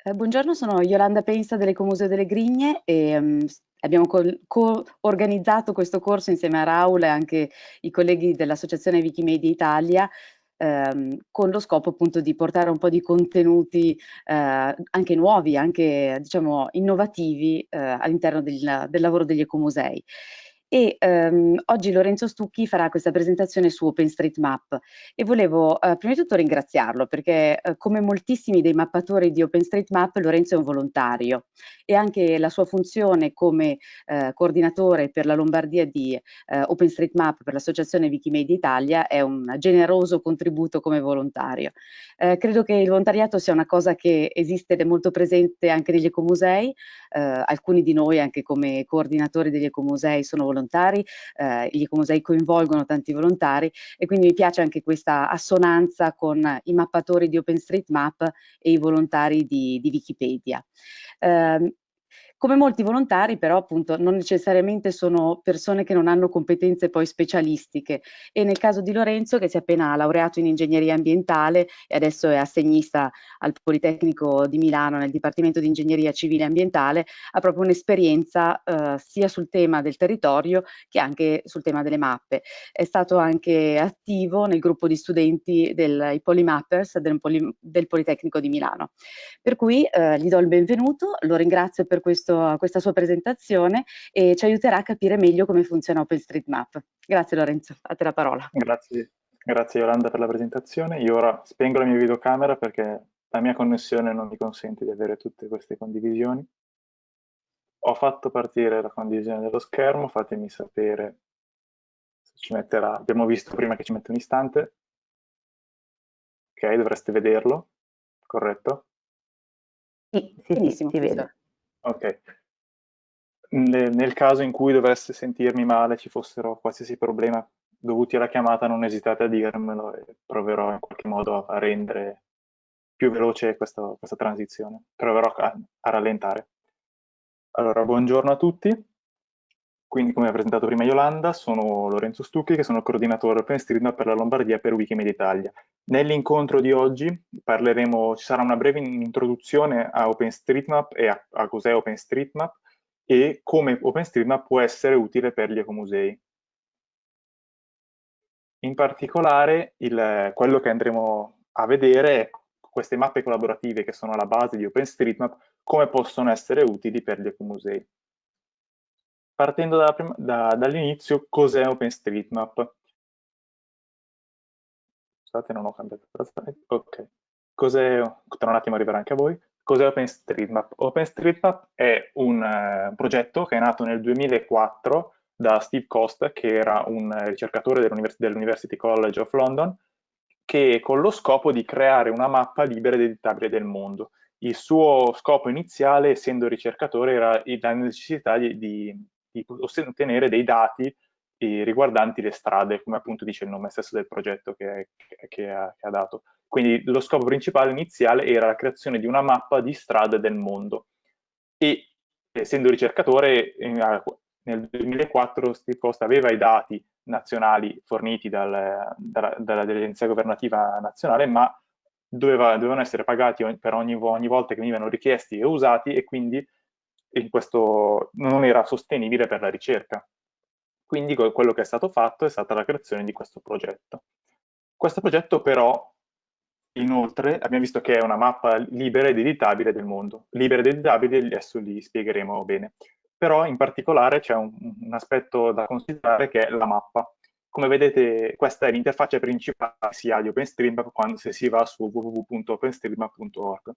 Eh, buongiorno, sono Yolanda Pensa dell'Ecomuseo delle Grigne e um, abbiamo co-organizzato questo corso insieme a Raul e anche i colleghi dell'Associazione Wikimedia Italia ehm, con lo scopo appunto di portare un po' di contenuti eh, anche nuovi, anche diciamo innovativi eh, all'interno del, del lavoro degli ecomusei e ehm, oggi Lorenzo Stucchi farà questa presentazione su OpenStreetMap. E volevo eh, prima di tutto ringraziarlo perché eh, come moltissimi dei mappatori di OpenStreetMap Lorenzo è un volontario. E anche la sua funzione come eh, coordinatore per la Lombardia di eh, OpenStreetMap per l'associazione Wikimedia Italia è un generoso contributo come volontario. Eh, credo che il volontariato sia una cosa che esiste ed è molto presente anche negli ecomusei, eh, alcuni di noi anche come coordinatori degli ecomusei sono volontari eh, gli ecomusei coinvolgono tanti volontari e quindi mi piace anche questa assonanza con i mappatori di OpenStreetMap e i volontari di, di Wikipedia. Eh, come molti volontari però appunto non necessariamente sono persone che non hanno competenze poi specialistiche e nel caso di Lorenzo che si è appena laureato in ingegneria ambientale e adesso è assegnista al Politecnico di Milano nel Dipartimento di Ingegneria Civile e Ambientale ha proprio un'esperienza eh, sia sul tema del territorio che anche sul tema delle mappe. È stato anche attivo nel gruppo di studenti dei Polymappers del, Poli, del Politecnico di Milano. Per cui eh, gli do il benvenuto, lo ringrazio per questo questo, questa sua presentazione e ci aiuterà a capire meglio come funziona OpenStreetMap. Grazie Lorenzo, a te la parola. Grazie, grazie Yolanda per la presentazione. Io ora spengo la mia videocamera perché la mia connessione non mi consente di avere tutte queste condivisioni. Ho fatto partire la condivisione dello schermo, fatemi sapere se ci metterà. Abbiamo visto prima che ci mette un istante. Ok, dovreste vederlo, corretto? Sì, benissimo, ti vedo. Ok. Nel, caso in cui dovesse sentirmi male, ci fossero qualsiasi problema dovuti alla chiamata, non esitate a dirmelo e proverò in qualche modo a rendere più veloce questa, questa transizione. Proverò a, a rallentare. Allora, buongiorno a tutti. Quindi, come ha presentato prima Yolanda, sono Lorenzo Stucchi, che sono il coordinatore OpenStreetMap per la Lombardia per Wikimedia Italia. Nell'incontro di oggi parleremo, ci sarà una breve introduzione a OpenStreetMap e a, a cos'è OpenStreetMap e come OpenStreetMap può essere utile per gli ecomusei. In particolare, il, quello che andremo a vedere è queste mappe collaborative che sono alla base di OpenStreetMap, come possono essere utili per gli ecomusei partendo da, da, dall'inizio, cos'è OpenStreetMap? Scusate, non ho cambiato la slide. Ok. Cos'è, tra un attimo arriverà anche a voi. Cos'è OpenStreetMap? OpenStreetMap è un uh, progetto che è nato nel 2004 da Steve Costa, che era un ricercatore dell'University College of London, che con lo scopo di creare una mappa libera ed editabile del mondo. Il suo scopo iniziale, essendo ricercatore, era la necessità di di ottenere dei dati eh, riguardanti le strade, come appunto dice il nome stesso del progetto che, che, che, ha, che, ha, dato. Quindi lo scopo principale iniziale era la creazione di una mappa di strade del mondo. E essendo ricercatore, nel 2004 Steve Costa aveva i dati nazionali forniti dal, dalla, dall'agenzia governativa nazionale, ma doveva, dovevano essere pagati per ogni, ogni volta che venivano richiesti e usati e quindi e questo non era sostenibile per la ricerca. Quindi quello che è stato fatto è stata la creazione di questo progetto. Questo progetto però, inoltre, abbiamo visto che è una mappa libera ed editabile del mondo. Libera ed editabile, adesso li spiegheremo bene. Però in particolare c'è un, un aspetto da considerare che è la mappa. Come vedete questa è l'interfaccia principale sia di OpenStreetMap quando se si va su www.openstreetmap.org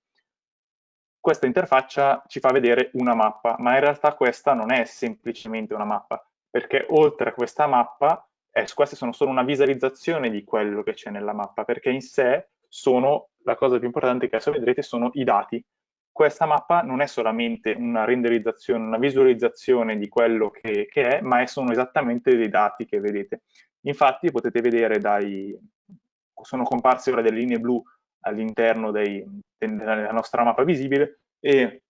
questa interfaccia ci fa vedere una mappa, ma in realtà questa non è semplicemente una mappa, perché oltre a questa mappa, eh, queste sono solo una visualizzazione di quello che c'è nella mappa, perché in sé sono, la cosa più importante che adesso vedrete, sono i dati. Questa mappa non è solamente una renderizzazione, una visualizzazione di quello che, che è, ma sono esattamente dei dati che vedete. Infatti potete vedere dai, sono comparse ora delle linee blu all'interno della nostra mappa visibile e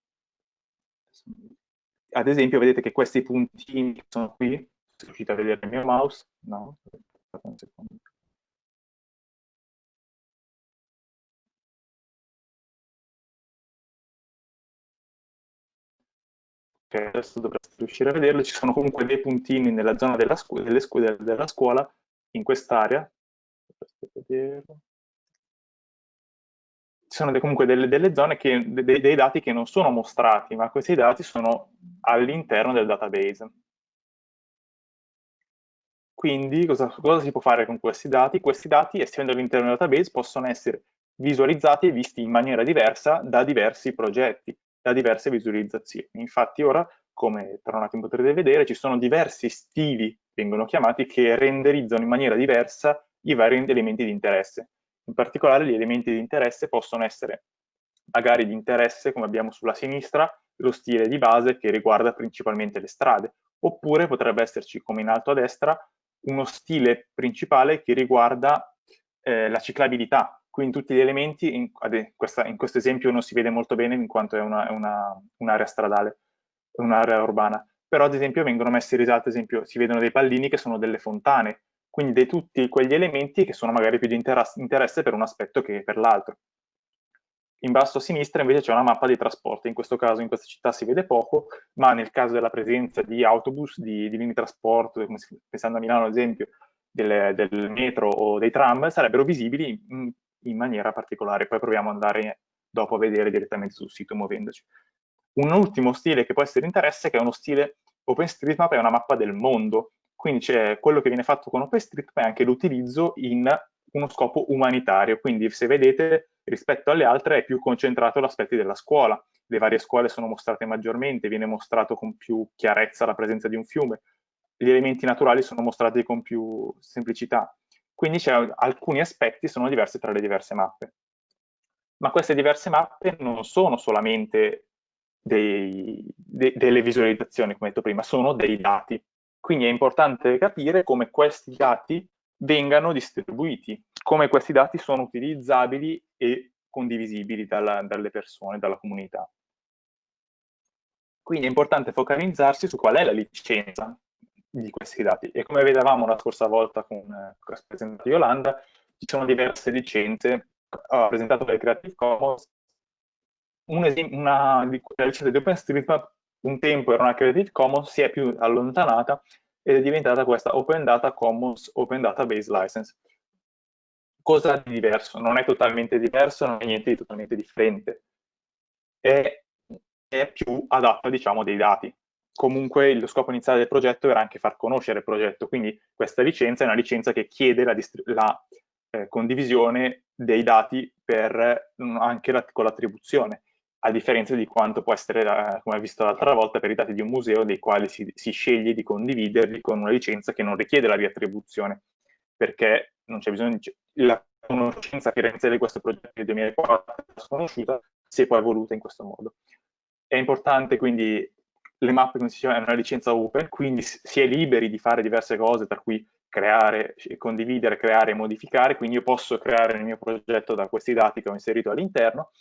ad esempio vedete che questi puntini che sono qui, se riuscite a vedere il mio mouse, no, un secondo. ok, adesso dovreste riuscire a vederlo, ci sono comunque dei puntini nella zona della, scu delle scu della scuola, in quest'area, sono comunque delle, delle zone, che, dei, dei dati che non sono mostrati, ma questi dati sono all'interno del database. Quindi cosa, cosa, si può fare con questi dati? Questi dati, essendo all'interno del database, possono essere visualizzati e visti in maniera diversa da diversi progetti, da diverse visualizzazioni. Infatti ora, come tra un attimo potrete vedere, ci sono diversi stili, vengono chiamati, che renderizzano in maniera diversa i vari elementi di interesse. In particolare gli elementi di interesse possono essere magari di interesse, come abbiamo sulla sinistra, lo stile di base che riguarda principalmente le strade, oppure potrebbe esserci, come in alto a destra, uno stile principale che riguarda eh, la ciclabilità, quindi tutti gli elementi, in, in, questo esempio non si vede molto bene in quanto è un'area una, un stradale, un'area urbana, però ad esempio vengono messi in risalto, esempio si vedono dei pallini che sono delle fontane, quindi di tutti quegli elementi che sono magari più di interesse per un aspetto che per l'altro. In basso a sinistra invece c'è una mappa dei trasporti, in questo caso in questa città si vede poco, ma nel caso della presenza di autobus, di, di linee di trasporto, pensando a Milano ad esempio, del, del, metro o dei tram, sarebbero visibili in, in, maniera particolare. Poi proviamo ad andare dopo a vedere direttamente sul sito muovendoci. Un ultimo stile che può essere di interesse, che è uno stile OpenStreetMap, è una mappa del mondo. Quindi quello che viene fatto con OpenStreetMap è anche l'utilizzo in uno scopo umanitario, quindi se vedete rispetto alle altre è più concentrato l'aspetti della scuola, le varie scuole sono mostrate maggiormente, viene mostrato con più chiarezza la presenza di un fiume, gli elementi naturali sono mostrati con più semplicità, quindi alcuni aspetti sono diversi tra le diverse mappe. Ma queste diverse mappe non sono solamente dei, de, delle visualizzazioni, come detto prima, sono dei dati. Quindi è importante capire come questi dati vengano distribuiti, come questi dati sono utilizzabili e condivisibili dalla, dalle persone, dalla comunità. Quindi è importante focalizzarsi su qual è la licenza di questi dati. E come vedevamo la scorsa volta con, eh, con la presentato Yolanda, ci sono diverse licenze, ho presentato le Creative Commons, un una di la licenza di OpenStreetMap un tempo era una Creative Commons, si è più allontanata ed è diventata questa Open Data Commons Open Database License. Cosa di diverso? Non è totalmente diverso, non è niente di totalmente differente. È, è più adatta, diciamo, dei dati. Comunque lo scopo iniziale del progetto era anche far conoscere il progetto, quindi questa licenza è una licenza che chiede la, la eh, condivisione dei dati per, anche la, con l'attribuzione a differenza di quanto può essere, come visto l'altra volta, per i dati di un museo dei quali si, si, sceglie di condividerli con una licenza che non richiede la riattribuzione, perché non c'è bisogno di... La conoscenza rende di questo progetto del 2004 è sconosciuta, si è poi evoluta in questo modo. È importante quindi le mappe, come si diceva, è una licenza open, quindi si è liberi di fare diverse cose, tra cui creare, condividere, creare e modificare, quindi io posso creare il mio progetto da questi dati che ho inserito all'interno,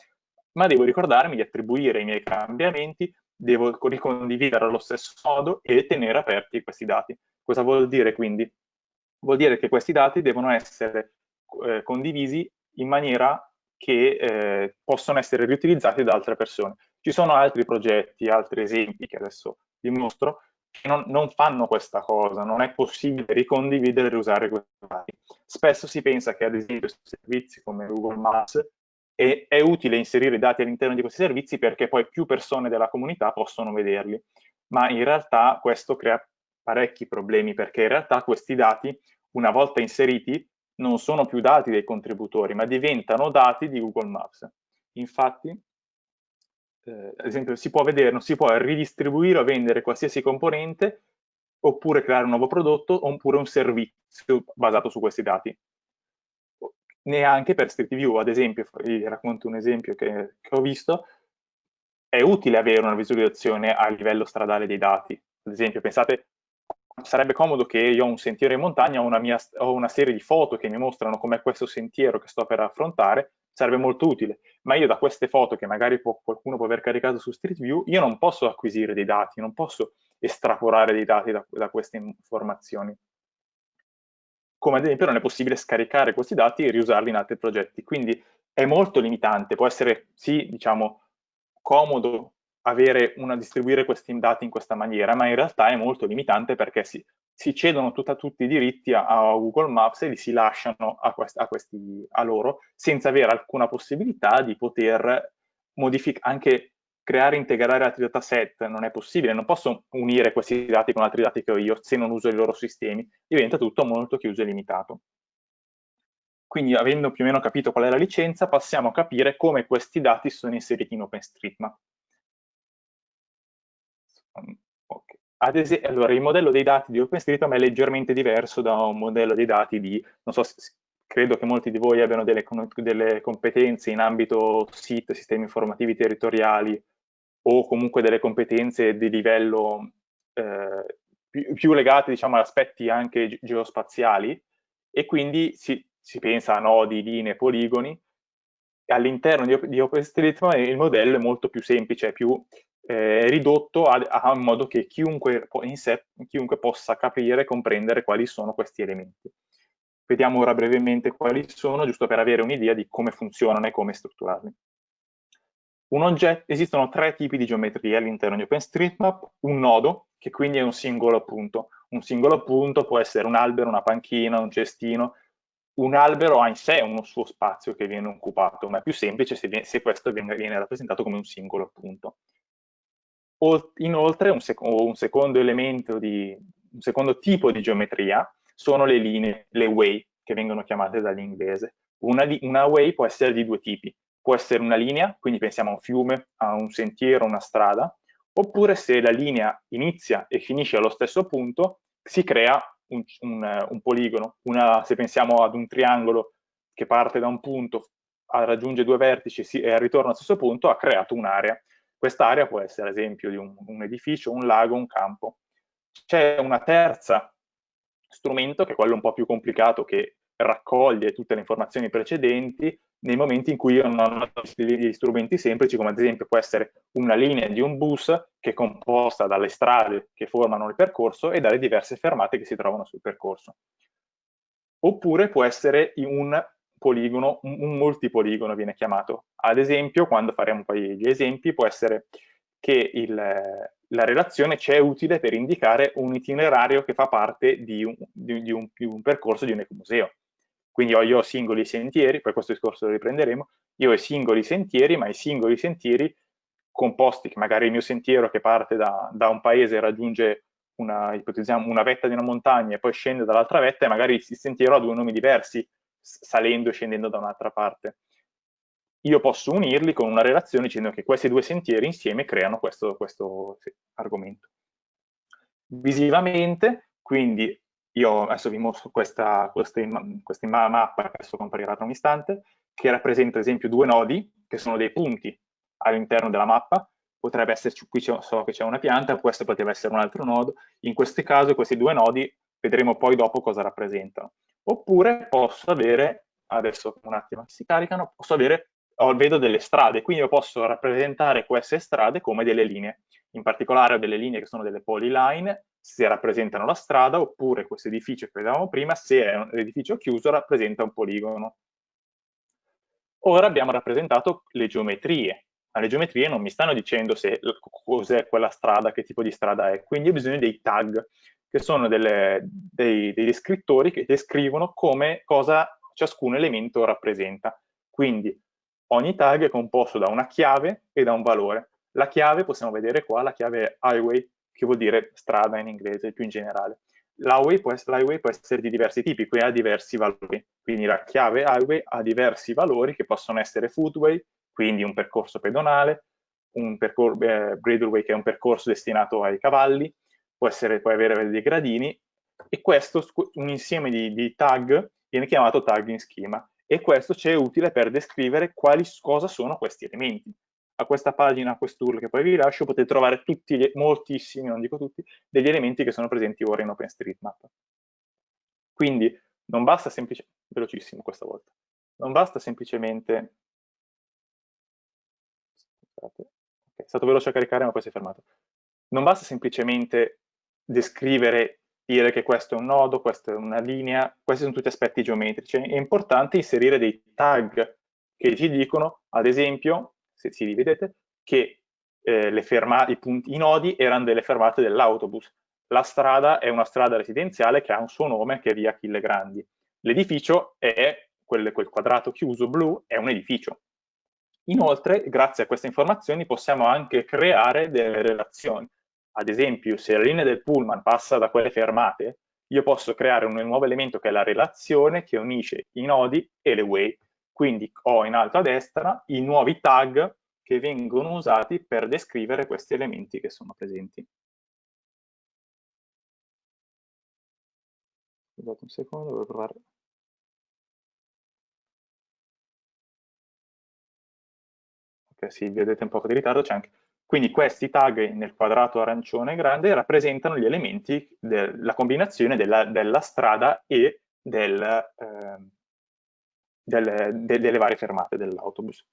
ma devo ricordarmi di attribuire i miei cambiamenti, devo ricondividere allo stesso modo e tenere aperti questi dati. Cosa vuol dire quindi? Vuol dire che questi dati devono essere eh, condivisi in maniera che eh, possono essere riutilizzati da altre persone. Ci sono altri progetti, altri esempi che adesso vi mostro, che non, non fanno questa cosa, non è possibile ricondividere e riusare questi dati. Spesso si pensa che ad esempio servizi come Google Maps e è utile inserire i dati all'interno di questi servizi perché poi più persone della comunità possono vederli, ma in realtà questo crea parecchi problemi perché in realtà questi dati, una volta inseriti, non sono più dati dei contributori, ma diventano dati di Google Maps. Infatti, eh, ad esempio, si può vedere, non si può ridistribuire o vendere qualsiasi componente oppure creare un nuovo prodotto oppure un servizio basato su questi dati neanche per Street View, ad esempio, vi racconto un esempio che, che ho visto, è utile avere una visualizzazione a livello stradale dei dati. Ad esempio, pensate, sarebbe comodo che io ho un sentiero in montagna, ho una, mia, ho una serie di foto che mi mostrano com'è questo sentiero che sto per affrontare, sarebbe molto utile. Ma io da queste foto che magari può, qualcuno può aver caricato su Street View, io non posso acquisire dei dati, non posso estrapolare dei dati da, da queste informazioni come ad esempio non è possibile scaricare questi dati e riusarli in altri progetti. Quindi è molto limitante, può essere sì, diciamo, comodo una, distribuire questi dati in questa maniera, ma in realtà è molto limitante perché si, si cedono tutta, tutti i diritti a, a, Google Maps e li si lasciano a, quest, a, questi, a loro senza avere alcuna possibilità di poter modificare, anche creare e integrare altri dataset non è possibile, non posso unire questi dati con altri dati che ho io se non uso i loro sistemi, diventa tutto molto chiuso e limitato. Quindi avendo più o meno capito qual è la licenza, passiamo a capire come questi dati sono inseriti in OpenStreetMap. Ad esempio, allora, il modello dei dati di OpenStreetMap è leggermente diverso da un modello dei dati di, non so, credo che molti di voi abbiano delle, delle competenze in ambito SIT, sistemi informativi territoriali, o comunque delle competenze di livello eh, più, più, legate diciamo, ad aspetti anche geospaziali e quindi si, si pensa a nodi, linee, poligoni. All'interno di, di OpenStreetMap il modello è molto più semplice, è più eh, ridotto a, modo che chiunque, in sé, chiunque possa capire e comprendere quali sono questi elementi. Vediamo ora brevemente quali sono, giusto per avere un'idea di come funzionano e come strutturarli. Oggetto, esistono tre tipi di geometria all'interno di OpenStreetMap, un nodo, che quindi è un singolo punto. Un singolo punto può essere un albero, una panchina, un cestino. Un albero ha in sé uno suo spazio che viene occupato, ma è più semplice se, viene, se questo viene, viene, rappresentato come un singolo punto. Inoltre, un, sec un, secondo elemento di, un secondo tipo di geometria sono le linee, le way, che vengono chiamate dall'inglese. Una, una way può essere di due tipi può essere una linea, quindi pensiamo a un fiume, a un sentiero, una strada, oppure se la linea inizia e finisce allo stesso punto, si crea un, un, un poligono. Una, se pensiamo ad un triangolo che parte da un punto, raggiunge due vertici e ritorna allo stesso punto, ha creato un'area. Quest'area può essere ad esempio di un, un edificio, un lago, un campo. C'è una terza strumento, che è quello un po' più complicato, che raccoglie tutte le informazioni precedenti nei momenti in cui io non ho degli strumenti semplici, come ad esempio può essere una linea di un bus che è composta dalle strade che formano il percorso e dalle diverse fermate che si trovano sul percorso. Oppure può essere un poligono, un multipoligono viene chiamato. Ad esempio, quando faremo poi gli esempi, può essere che il, la relazione c'è utile per indicare un itinerario che fa parte di un, di, di un, di un percorso di un ecomuseo. Quindi ho io singoli sentieri, poi questo discorso lo riprenderemo, io ho i singoli sentieri, ma i singoli sentieri composti, che magari il mio sentiero che parte da, da un paese raggiunge una, una vetta di una montagna e poi scende dall'altra vetta e magari il sentiero ha due nomi diversi, salendo e scendendo da un'altra parte. Io posso unirli con una relazione dicendo che questi due sentieri insieme creano questo, questo argomento. Visivamente, quindi io adesso vi mostro questa, questa, questa mappa che adesso comparirà tra un istante, che rappresenta ad esempio due nodi, che sono dei punti all'interno della mappa, potrebbe esserci, qui so che c'è una pianta, questo potrebbe essere un altro nodo, in questo caso questi due nodi vedremo poi dopo cosa rappresentano. Oppure posso avere, adesso un attimo si caricano, posso avere, vedo delle strade, quindi io posso rappresentare queste strade come delle linee. In particolare ho delle linee che sono delle polyline se rappresentano la strada, oppure questo edificio che vedevamo prima, se è un edificio chiuso, rappresenta un poligono. Ora abbiamo rappresentato le geometrie, ma le geometrie non mi stanno dicendo cos'è quella strada, che tipo di strada è, quindi ho bisogno dei tag, che sono delle, dei, dei descrittori che descrivono come cosa ciascun elemento rappresenta. Quindi ogni tag è composto da una chiave e da un valore. La chiave possiamo vedere qua, la chiave highway che vuol dire strada in inglese più in generale. L'highway può, può, essere di diversi tipi, quindi ha diversi valori. Quindi la chiave highway ha diversi valori che possono essere footway, quindi un percorso pedonale, un percorso eh, bridleway che è un percorso destinato ai cavalli, può, essere, può avere dei gradini, e questo, un insieme di, di tag, viene chiamato tagging schema, e questo ci è utile per descrivere quali, cosa sono questi elementi a questa pagina, a quest'URL che poi vi lascio, potete trovare tutti, gli, moltissimi, non dico tutti, degli elementi che sono presenti ora in OpenStreetMap. Quindi non basta semplicemente, velocissimo questa volta, non basta semplicemente, scusate, è stato veloce a caricare ma poi si è fermato, non basta semplicemente descrivere, dire che questo è un nodo, questa è una linea, questi sono tutti aspetti geometrici, è importante inserire dei tag che ci dicono, ad esempio, se si rivedete, che eh, fermate, i, punti, i nodi erano delle fermate dell'autobus. La strada è una strada residenziale che ha un suo nome che è via Achille Grandi. L'edificio è, quel, quel quadrato chiuso blu, è un edificio. Inoltre, grazie a queste informazioni, possiamo anche creare delle relazioni. Ad esempio, se la linea del pullman passa da quelle fermate, io posso creare un nuovo elemento che è la relazione che unisce i nodi e le way. Quindi ho in alto a destra i nuovi tag che vengono usati per descrivere questi elementi che sono presenti. Scusate un secondo, devo provare. Ok, sì, vedete un po' di ritardo, c'è anche... Quindi questi tag nel quadrato arancione grande rappresentano gli elementi della combinazione della, della strada e del, eh, delle, de, delle varie fermate dell'autobus.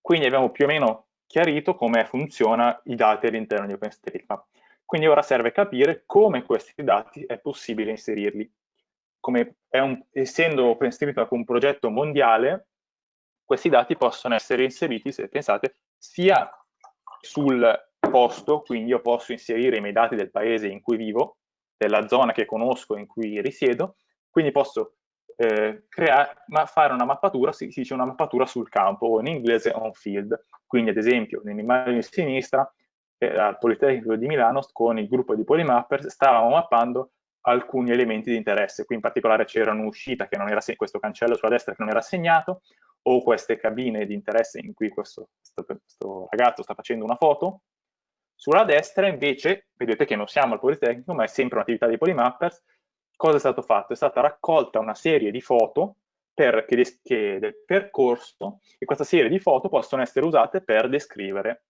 Quindi abbiamo più o meno chiarito come funziona i dati all'interno di OpenStreetMap. Quindi ora serve capire come questi dati è possibile inserirli. Un, essendo OpenStreetMap un progetto mondiale, questi dati possono essere inseriti, se pensate, sia sul posto, quindi io posso inserire i miei dati del paese in cui vivo, della zona che conosco in cui risiedo, quindi posso eh, creare, ma fare una mappatura, si, si, dice una mappatura sul campo, o in inglese on field. Quindi ad esempio nell'immagine di sinistra eh, al Politecnico di Milano con il gruppo di Polymappers stavamo mappando alcuni elementi di interesse, qui in particolare c'era un'uscita che non era, questo cancello sulla destra che non era segnato, o queste cabine di interesse in cui questo, questo, ragazzo sta facendo una foto. Sulla destra invece, vedete che non siamo al Politecnico, ma è sempre un'attività dei Polymappers, cosa è stato fatto? È stata raccolta una serie di foto per, che, che, del percorso e questa serie di foto possono essere usate per descrivere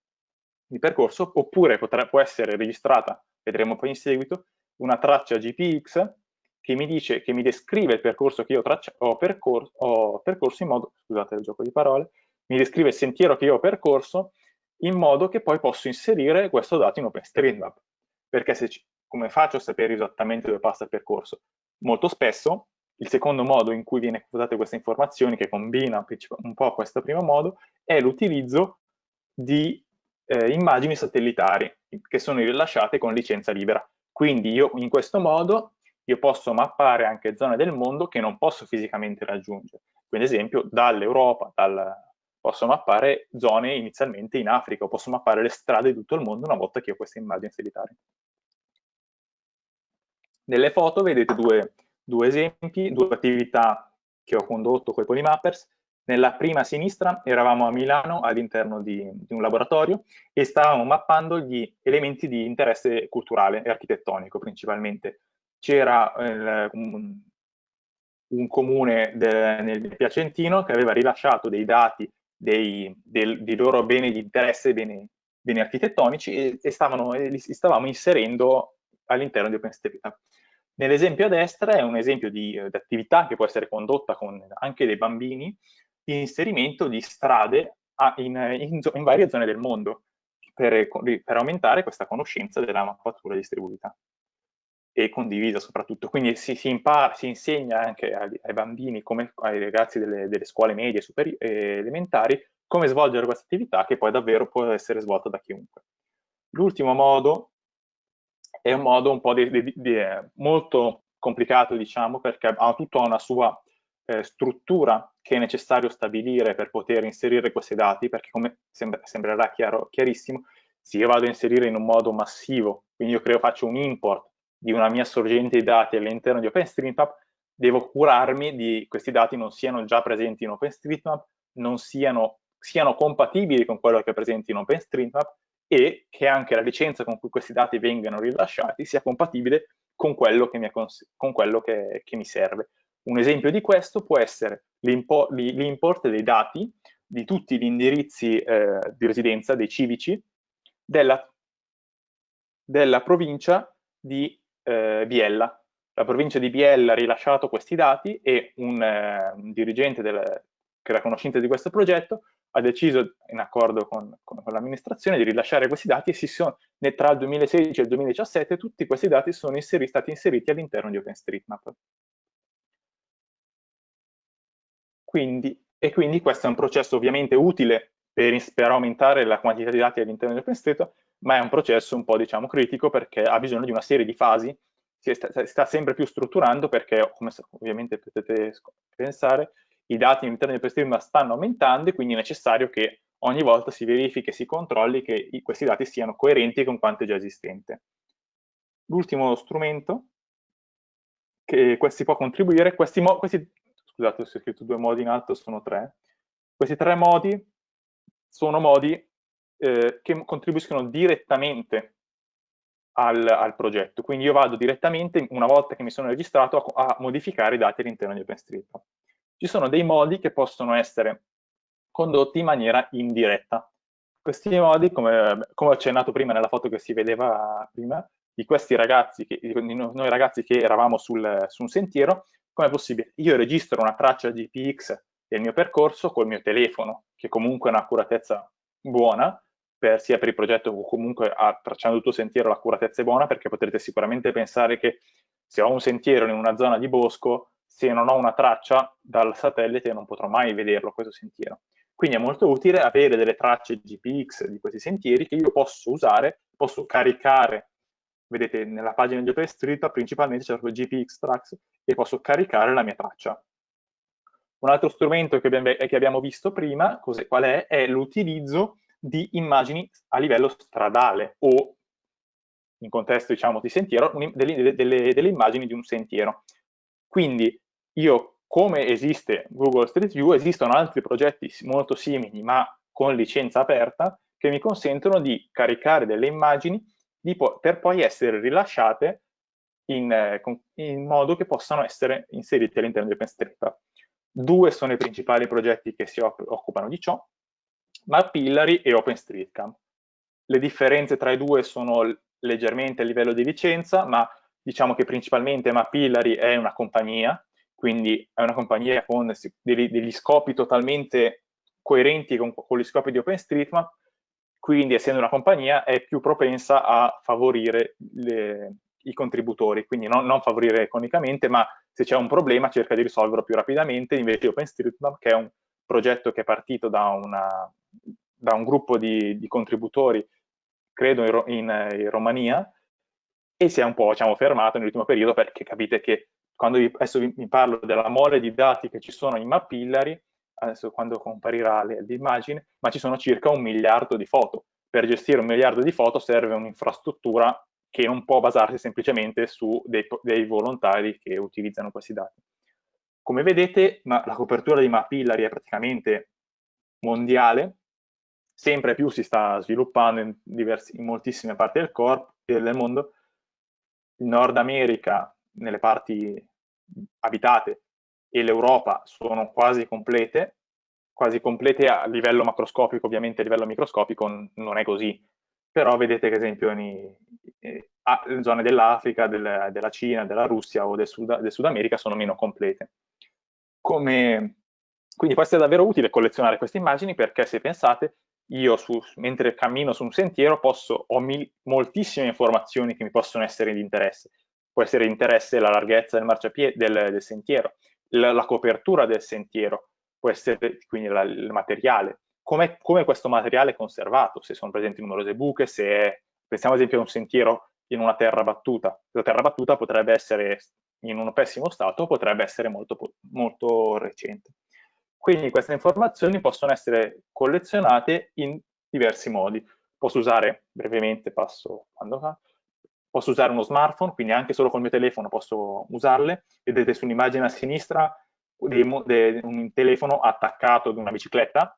il percorso oppure potrà, può essere registrata, vedremo poi in seguito, una traccia GPX che mi dice, che mi descrive il percorso che io traccia, ho, percor ho percorso in modo, scusate il gioco di parole, mi descrive il sentiero che io ho percorso in modo che poi posso inserire questo dato in OpenStreetMap. Perché se come faccio a sapere esattamente dove passa il percorso? Molto spesso il secondo modo in cui viene usate queste informazioni, che combina un po' questo primo modo, è l'utilizzo di eh, immagini satellitari che sono rilasciate con licenza libera. Quindi io in questo modo io posso mappare anche zone del mondo che non posso fisicamente raggiungere. Quindi ad esempio dall'Europa, dal, posso mappare zone inizialmente in Africa, posso mappare le strade di tutto il mondo una volta che ho queste immagini satellitari. Nelle foto vedete due, due esempi, due attività che ho condotto con i Polymappers. Nella prima a sinistra eravamo a Milano all'interno di, di, un laboratorio e stavamo mappando gli elementi di interesse culturale e architettonico principalmente. C'era eh, un, un, comune de, nel Piacentino che aveva rilasciato dei dati dei, del, dei loro beni di interesse, beni, beni architettonici e, e, stavano, e li stavamo inserendo all'interno di OpenStreetMap. Nell'esempio a destra è un esempio di, eh, attività che può essere condotta con anche dei bambini di inserimento di strade a, in, in, in, varie zone del mondo per, per, aumentare questa conoscenza della mappatura distribuita e condivisa soprattutto. Quindi si, si, impara, si insegna anche ai, ai, bambini, come ai ragazzi delle, delle scuole medie e eh, elementari, come svolgere questa attività che poi davvero può essere svolta da chiunque. L'ultimo modo è un modo un po' di, di, di, eh, molto complicato, diciamo, perché ha tutta una sua eh, struttura che è necessario stabilire per poter inserire questi dati, perché come sembra, sembrerà chiaro, chiarissimo, se io vado a inserire in un modo massivo, quindi io creo, faccio un import di una mia sorgente di dati all'interno di OpenStreetMap, devo curarmi di questi dati non siano già presenti in OpenStreetMap, non siano, siano compatibili con quello che è presente in OpenStreetMap e che anche la licenza con cui questi dati vengano rilasciati sia compatibile con quello che mi, con quello che, che mi serve. Un esempio di questo può essere l'import dei dati di tutti gli indirizzi eh, di residenza, dei civici, della, della provincia di eh, Biella. La provincia di Biella ha rilasciato questi dati e un, eh, un dirigente del, che era conoscente di questo progetto ha deciso, in accordo con, con, con l'amministrazione, di rilasciare questi dati e sono, tra il 2016 e il 2017 tutti questi dati sono inseri, stati inseriti all'interno di OpenStreetMap. Quindi, e quindi questo è un processo ovviamente utile per, per aumentare la quantità di dati all'interno di OpenStreetMap, ma è un processo un po' diciamo critico perché ha bisogno di una serie di fasi, si sta, sta sempre più strutturando perché, come ovviamente potete pensare, i dati all'interno di OpenStreetMap stanno aumentando e quindi è necessario che ogni volta si verifichi e si controlli che questi dati siano coerenti con quanto è già esistente. L'ultimo strumento che questi può contribuire, questi, questi scusate ho scritto due modi in alto, sono tre, questi tre modi sono modi eh, che contribuiscono direttamente al, al, progetto, quindi io vado direttamente, una volta che mi sono registrato, a, a modificare i dati all'interno di OpenStreetMap. Ci sono dei modi che possono essere condotti in maniera indiretta. Questi modi, come, come ho accennato prima nella foto che si vedeva prima, di questi ragazzi, che, di noi ragazzi che eravamo sul, su un sentiero, come è possibile? Io registro una traccia GPX del mio percorso col mio telefono, che comunque ha un'accuratezza buona, per, sia per il progetto o comunque a, tracciando tutto il sentiero l'accuratezza è buona, perché potrete sicuramente pensare che se ho un sentiero in una zona di bosco, se non ho una traccia dal satellite non potrò mai vederlo questo sentiero. Quindi è molto utile avere delle tracce GPX di questi sentieri che io posso usare, posso caricare, vedete nella pagina di OpenStreetMap principalmente proprio GPX Tracks e posso caricare la mia traccia. Un altro strumento che abbiamo, che abbiamo visto prima, qual è? È l'utilizzo di immagini a livello stradale o in contesto diciamo di sentiero, delle, delle, delle immagini di un sentiero. Quindi io come esiste Google Street View, esistono altri progetti molto simili ma con licenza aperta che mi consentono di caricare delle immagini po per poi essere rilasciate in, eh, in, modo che possano essere inserite all'interno di OpenStreetMap. Due sono i principali progetti che si occupano di ciò, Mapillary e OpenStreetCamp. Le differenze tra i due sono leggermente a livello di licenza, ma diciamo che principalmente Mapillary è una compagnia quindi è una compagnia con degli, degli scopi totalmente coerenti con, con, gli scopi di OpenStreetMap, quindi essendo una compagnia è più propensa a favorire le, i contributori, quindi non, non, favorire economicamente, ma se c'è un problema cerca di risolverlo più rapidamente, invece OpenStreetMap, che è un progetto che è partito da, una, da un gruppo di, di, contributori, credo in, in, in Romania, e si è un po' diciamo, fermato nell'ultimo periodo perché capite che quando vi, adesso vi, vi, parlo della mole di dati che ci sono in Mapillary, adesso quando comparirà l'immagine, ma ci sono circa un miliardo di foto. Per gestire un miliardo di foto serve un'infrastruttura che non può basarsi semplicemente su dei, dei, volontari che utilizzano questi dati. Come vedete, la copertura di Mapillary è praticamente mondiale, sempre più si sta sviluppando in, diversi, in moltissime parti del, corpo, del mondo. Il Nord America nelle parti abitate e l'Europa sono quasi complete, quasi complete a livello macroscopico, ovviamente a livello microscopico non è così, però vedete che esempio in, eh, zone dell'Africa, del, della Cina, della Russia o del Sud, del Sud America sono meno complete. Come, quindi può essere davvero utile collezionare queste immagini perché se pensate, io su, mentre cammino su un sentiero posso, ho mil, moltissime informazioni che mi possono essere di interesse può essere interesse la larghezza del del, del sentiero, la, la, copertura del sentiero, può essere quindi la, il materiale, come, come, questo materiale è conservato, se sono presenti numerose buche, se è, pensiamo ad esempio a un sentiero in una terra battuta, la terra battuta potrebbe essere in un pessimo stato potrebbe essere molto, molto recente. Quindi queste informazioni possono essere collezionate in diversi modi. Posso usare, brevemente passo quando fa, posso usare uno smartphone, quindi anche solo col mio telefono posso usarle. Vedete sull'immagine a sinistra un telefono attaccato ad una bicicletta.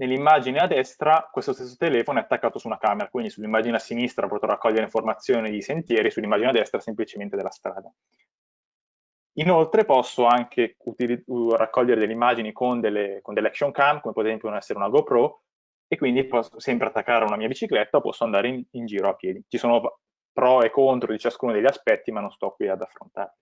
Nell'immagine a destra questo stesso telefono è attaccato su una camera, quindi sull'immagine a sinistra potrò raccogliere informazioni di sentieri, sull'immagine a destra semplicemente della strada. Inoltre posso anche raccogliere delle immagini con delle, con delle action cam, come per esempio essere una GoPro, e quindi posso sempre attaccare una mia bicicletta o posso andare in, in giro a piedi. Ci sono pro e contro di ciascuno degli aspetti, ma non sto qui ad affrontarli.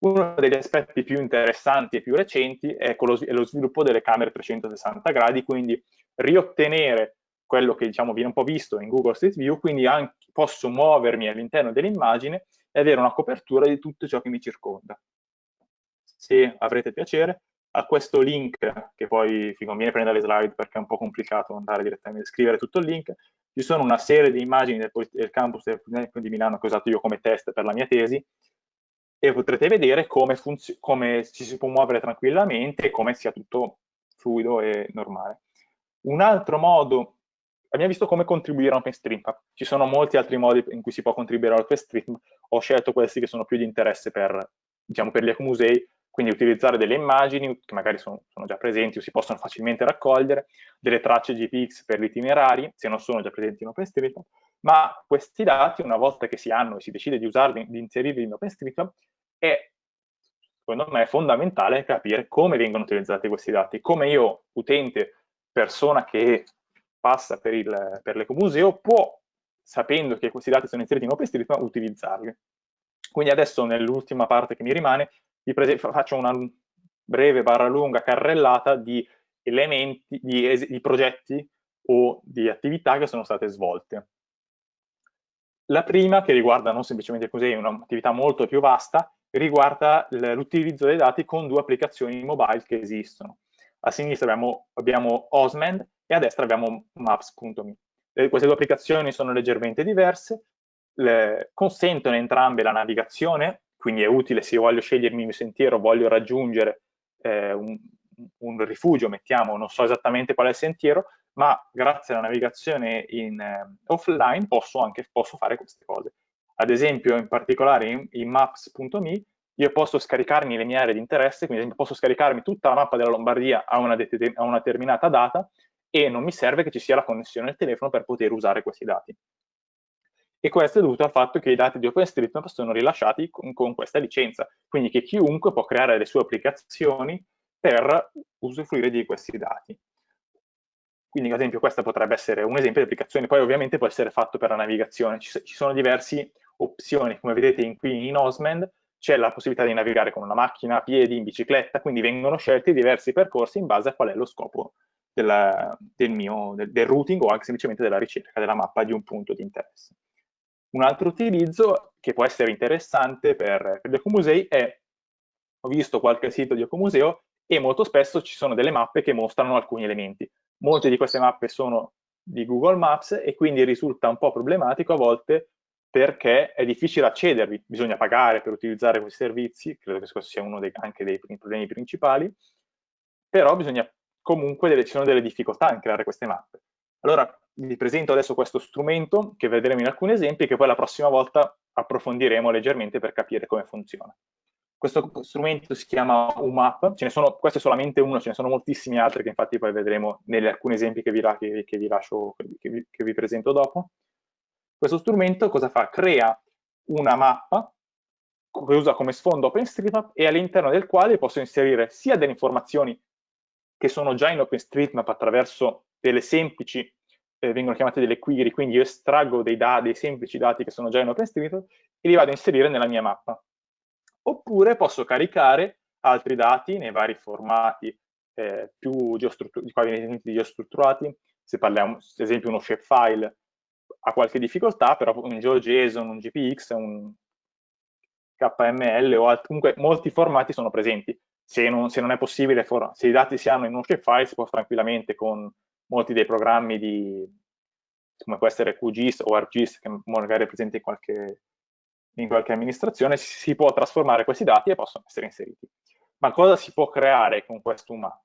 Uno degli aspetti più interessanti e più recenti è, lo sviluppo delle camere 360 gradi, quindi riottenere quello che diciamo, viene un po' visto in Google Street View, quindi anche, posso muovermi all'interno dell'immagine e avere una copertura di tutto ciò che mi circonda. Se avrete piacere, a questo link, che poi vi conviene prendere le slide perché è un po' complicato andare direttamente a scrivere tutto il link, ci sono una serie di immagini del, del campus di Milano che ho usato io come test per la mia tesi e potrete vedere come, come ci si può muovere tranquillamente e come sia tutto fluido e normale. Un altro modo, abbiamo visto come contribuire a OpenStreetMap, ci sono molti altri modi in cui si può contribuire a OpenStreetMap, ho scelto questi che sono più di interesse per, diciamo, per gli ecomusei, quindi utilizzare delle immagini che magari sono, sono, già presenti o si possono facilmente raccogliere, delle tracce GPX per gli itinerari, se non sono già presenti in OpenStreetMap, ma questi dati, una volta che si hanno e si decide di usarli, di inserirli in OpenStreetMap, è, secondo me, fondamentale capire come vengono utilizzati questi dati, come io, utente, persona che passa per, il, per l'ecomuseo, può, sapendo che questi dati sono inseriti in OpenStreetMap, utilizzarli. Quindi adesso, nell'ultima parte che mi rimane, faccio una breve barra lunga carrellata di elementi, di, di progetti o di attività che sono state svolte. La prima, che riguarda non semplicemente così, un'attività molto più vasta, riguarda l'utilizzo dei dati con due applicazioni mobile che esistono. A sinistra abbiamo, abbiamo Osmand e a destra abbiamo Maps.me. Queste due applicazioni sono leggermente diverse, le, consentono entrambe la navigazione quindi è utile se io voglio scegliermi il mio sentiero, voglio raggiungere eh, un, un, rifugio, mettiamo, non so esattamente qual è il sentiero, ma grazie alla navigazione in, eh, offline posso anche posso fare queste cose. Ad esempio, in particolare in, in maps.me, io posso scaricarmi le mie aree di interesse, quindi posso scaricarmi tutta la mappa della Lombardia a una, a una determinata data e non mi serve che ci sia la connessione al telefono per poter usare questi dati e questo è dovuto al fatto che i dati di OpenStreetMap sono rilasciati con, con, questa licenza, quindi che chiunque può creare le sue applicazioni per usufruire di questi dati. Quindi ad esempio questo potrebbe essere un esempio di applicazione, poi ovviamente può essere fatto per la navigazione, ci, ci sono diverse opzioni, come vedete in, qui in Osmand c'è la possibilità di navigare con una macchina, a piedi, in bicicletta, quindi vengono scelti diversi percorsi in base a qual è lo scopo della, del, mio, del, del routing o anche semplicemente della ricerca della mappa di un punto di interesse. Un altro utilizzo che può essere interessante per, per gli ecomusei è, ho visto qualche sito di ecomuseo e molto spesso ci sono delle mappe che mostrano alcuni elementi. Molte di queste mappe sono di Google Maps e quindi risulta un po' problematico a volte perché è difficile accedervi, bisogna pagare per utilizzare questi servizi, credo che questo sia uno dei, anche dei problemi principali, però bisogna comunque, delle, ci sono delle difficoltà in creare queste mappe. Allora, vi presento adesso questo strumento che vedremo in alcuni esempi che poi la prossima volta approfondiremo leggermente per capire come funziona. Questo strumento si chiama UMAP, ce ne sono, questo è solamente uno, ce ne sono moltissimi altri che infatti poi vedremo negli alcuni esempi che vi, che, che vi lascio, che vi, che vi presento dopo. Questo strumento cosa fa? Crea una mappa che usa come sfondo OpenStreetMap e all'interno del quale posso inserire sia delle informazioni che sono già in OpenStreetMap attraverso delle semplici eh, vengono chiamate delle query, quindi io estraggo dei, dei semplici dati che sono già in OpenStreetMap e li vado a inserire nella mia mappa. Oppure posso caricare altri dati nei vari formati eh, più geostrutturati, geostrutturati, se parliamo, ad esempio uno shapefile ha qualche difficoltà, però un GeoJSON, un GPX, un KML o alt, comunque molti formati sono presenti. Se non, se non è possibile, se i dati si hanno in uno shapefile, si può tranquillamente con molti dei programmi di, come può essere QGIS o ArcGIS, che magari è presente in qualche, in qualche amministrazione, si può trasformare questi dati e possono essere inseriti. Ma cosa si può creare con questo UMAP?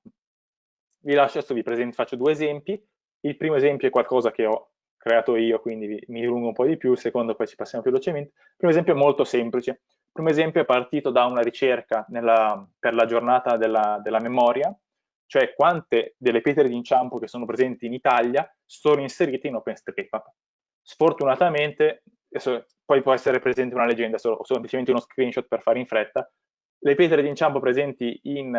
Vi lascio adesso, vi presento, faccio due esempi. Il primo esempio è qualcosa che ho creato io, quindi mi dilungo un po' di più, il secondo poi ci passiamo più velocemente. Il primo esempio è molto semplice. Il primo esempio è partito da una ricerca nella, per la giornata della, della memoria, cioè quante delle pietre d'inciampo che sono presenti in Italia sono inserite in OpenStreetMap. Sfortunatamente, adesso, poi può essere presente una leggenda, solo, semplicemente uno screenshot per fare in fretta, le pietre d'inciampo presenti in,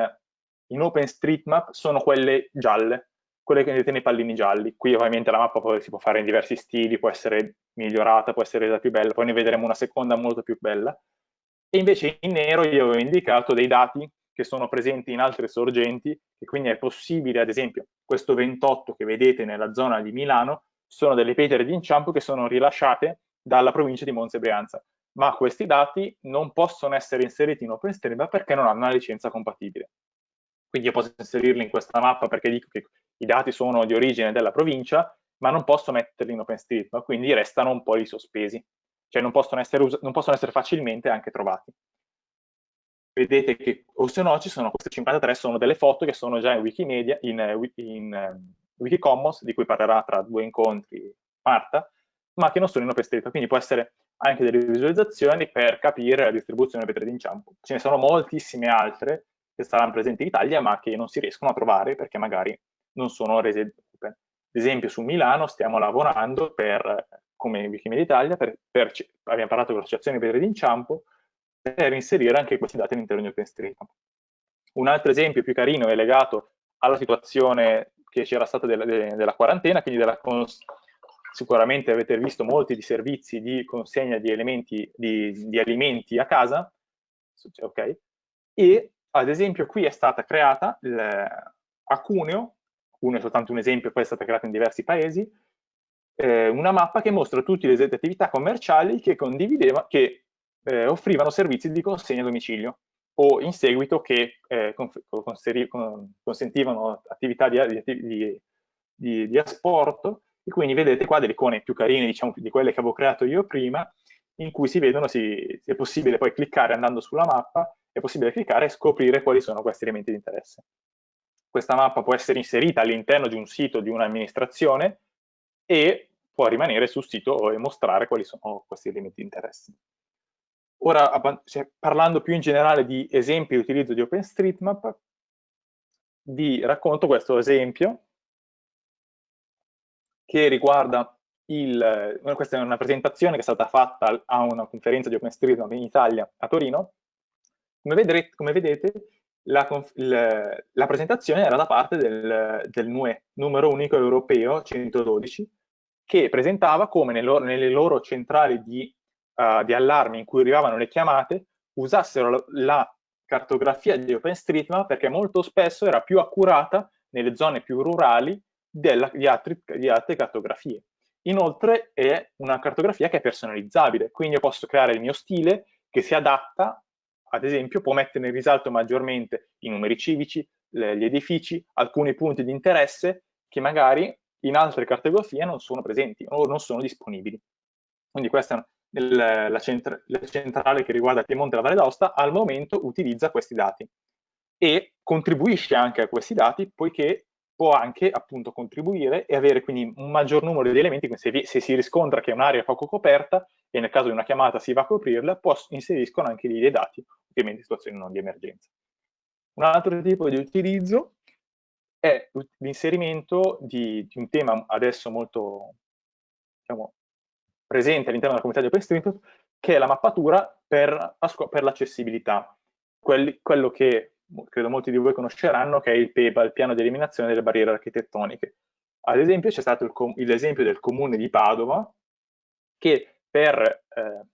in OpenStreetMap sono quelle gialle, quelle che vedete nei pallini gialli. Qui ovviamente la mappa poi si può fare in diversi stili, può essere migliorata, può essere resa più bella, poi ne vedremo una seconda molto più bella. E invece in nero io avevo indicato dei dati che sono presenti in altre sorgenti e quindi è possibile, ad esempio, questo 28 che vedete nella zona di Milano sono delle pietre di inciampo che sono rilasciate dalla provincia di Monza e Brianza, ma questi dati non possono essere inseriti in OpenStreetMap perché non hanno una licenza compatibile. Quindi io posso inserirli in questa mappa perché dico che i dati sono di origine della provincia, ma non posso metterli in OpenStreetMap, quindi restano un po' lì sospesi, cioè non possono essere, non possono essere facilmente anche trovati. Vedete che, o se no, ci sono queste 53, sono delle foto che sono già in Wikimedia, in, in, in um, Wikicommons, di cui parlerà tra due incontri Marta, ma che non sono in OpenStreetMap, quindi può essere anche delle visualizzazioni per capire la distribuzione delle pietre d'inciampo. Ce ne sono moltissime altre che saranno presenti in Italia, ma che non si riescono a trovare perché magari non sono rese open. Ad esempio su Milano stiamo lavorando per, come Wikimedia Italia, per, per, abbiamo parlato con l'associazione Pietre d'Inciampo, per inserire anche questi dati all'interno di OpenStreetMap. Un altro esempio più carino è legato alla situazione che c'era stata della, della, quarantena, quindi della sicuramente avete visto molti di servizi di consegna di, elementi, di, di alimenti a casa, ok? E ad esempio qui è stata creata a Cuneo, Cuneo è soltanto un esempio, poi è stata creata in diversi paesi, eh, una mappa che mostra tutte le attività commerciali che, che eh, offrivano servizi di consegna a domicilio o in seguito che eh, consentivano attività di, di, di, di asporto e quindi vedete qua delle icone più carine diciamo, di quelle che avevo creato io prima in cui si vedono, si, è possibile poi cliccare andando sulla mappa, è possibile cliccare e scoprire quali sono questi elementi di interesse. Questa mappa può essere inserita all'interno di un sito di un'amministrazione e può rimanere sul sito e mostrare quali sono questi elementi di interesse. Ora, parlando più in generale di esempi di utilizzo di OpenStreetMap, vi racconto questo esempio che riguarda il, eh, questa è una presentazione che è stata fatta a una conferenza di OpenStreetMap in Italia a Torino. Come vedrete, come vedete la, la, la, presentazione era da parte del, del NUE, numero unico europeo 112, che presentava come nel loro, nelle loro centrali di, uh, di, allarme in cui arrivavano le chiamate usassero la, cartografia di OpenStreetMap perché molto spesso era più accurata nelle zone più rurali della, di, altri, di altre cartografie. Inoltre è una cartografia che è personalizzabile, quindi io posso creare il mio stile che si adatta, ad esempio può mettere in risalto maggiormente i numeri civici, le, gli edifici, alcuni punti di interesse che magari in altre cartografie non sono presenti o non sono disponibili. Quindi questa è la, centra, la centrale che riguarda Piemonte e la Valle d'Aosta, al momento utilizza questi dati e contribuisce anche a questi dati poiché può anche appunto contribuire e avere quindi un maggior numero di elementi, se, se si riscontra che è un'area poco coperta e nel caso di una chiamata si va a coprirla, può, inseriscono anche lì dei dati, ovviamente in situazioni non di emergenza. Un altro tipo di utilizzo è l'inserimento di, di, un tema adesso molto diciamo, presente all'interno della comunità di OpenStreetMap, che è la mappatura per, per l'accessibilità. Quello che credo molti di voi conosceranno, che è il PEBA, il piano di eliminazione delle barriere architettoniche. Ad esempio c'è stato l'esempio del comune di Padova che per eh,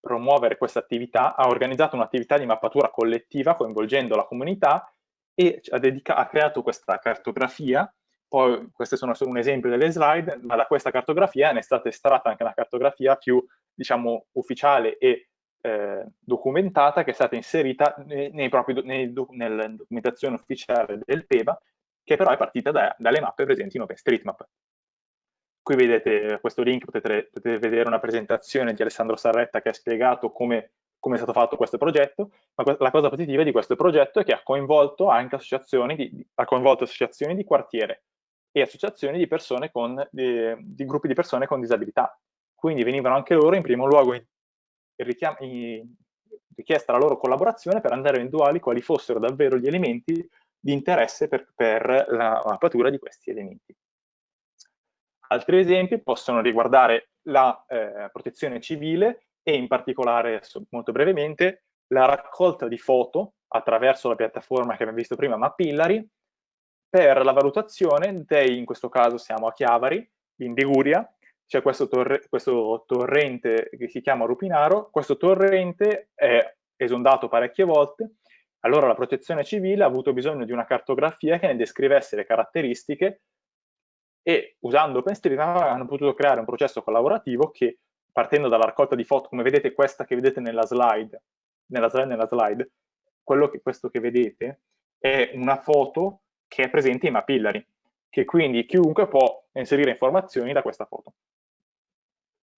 promuovere questa attività ha organizzato un'attività di mappatura collettiva coinvolgendo la comunità e ha, ha, creato questa cartografia, poi queste sono solo un esempio delle slide, ma da questa cartografia ne è stata estratta anche una cartografia più diciamo ufficiale e eh, documentata che è stata inserita nei, nei propri, nei, nella documentazione ufficiale del PEBA, che però è partita da, dalle mappe presenti in OpenStreetMap. Qui vedete questo link, potete, potete, vedere una presentazione di Alessandro Sarretta che ha spiegato come, come è stato fatto questo progetto, ma la cosa positiva di questo progetto è che ha coinvolto anche associazioni di, ha coinvolto associazioni di quartiere e associazioni di persone con, di, di gruppi di persone con disabilità. Quindi venivano anche loro in primo luogo richiesta la loro collaborazione per andare a individuare quali fossero davvero gli elementi di interesse per, per la mappatura di questi elementi. Altri esempi possono riguardare la eh, protezione civile e in particolare, molto brevemente, la raccolta di foto attraverso la piattaforma che abbiamo visto prima, Mapillary, per la valutazione dei, in questo caso siamo a Chiavari, in Liguria, c'è questo, torre, questo, torrente che si chiama Rupinaro, questo torrente è esondato parecchie volte, allora la protezione civile ha avuto bisogno di una cartografia che ne descrivesse le caratteristiche e usando OpenStreetMap hanno potuto creare un processo collaborativo che partendo dalla raccolta di foto, come vedete questa che vedete nella slide, nella slide, nella slide quello che, questo che vedete è una foto che è presente in Mapillary, che quindi chiunque può inserire informazioni da questa foto.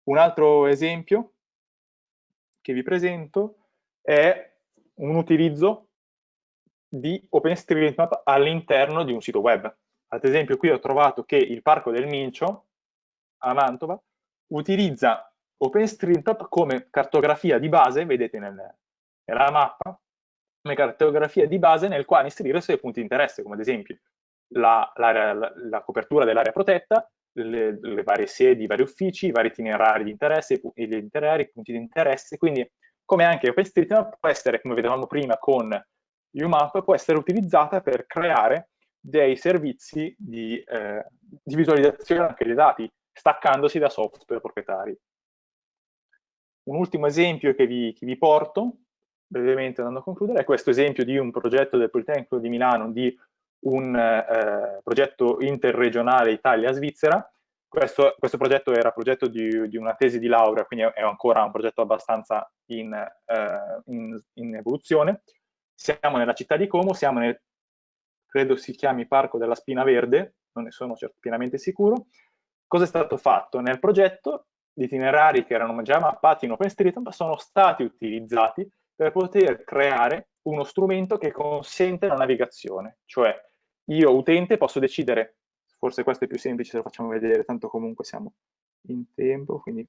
Un altro esempio che vi presento è un utilizzo di OpenStreetMap all'interno di un sito web. Ad esempio qui ho trovato che il Parco del Mincio a Mantova utilizza OpenStreetMap come cartografia di base, vedete nel, nella mappa, cartografia di base nel quale inserire i suoi punti di interesse, come ad esempio la, la, la, la copertura dell'area protetta, le, le, varie sedi, i vari uffici, i vari itinerari di interesse, i, gli itinerari, i punti di interesse, quindi come anche OpenStreetMap può essere, come vedevamo prima con UMAP, può essere utilizzata per creare dei servizi di, eh, di visualizzazione anche dei dati, staccandosi da software proprietari. Un ultimo esempio che vi, che vi porto, brevemente andando a concludere, è questo esempio di un progetto del Politecnico di Milano di un eh, progetto interregionale Italia-Svizzera. Questo, questo, progetto era progetto di, di, una tesi di laurea, quindi è ancora un progetto abbastanza in, eh, in, in evoluzione. Siamo nella città di Como, siamo nel, credo si chiami Parco della Spina Verde, non ne sono pienamente sicuro. Cosa è stato fatto? Nel progetto gli itinerari che erano già mappati in OpenStreetMap sono stati utilizzati per poter creare uno strumento che consente la navigazione, cioè io utente posso decidere, forse questo è più semplice se lo facciamo vedere, tanto comunque siamo in tempo, quindi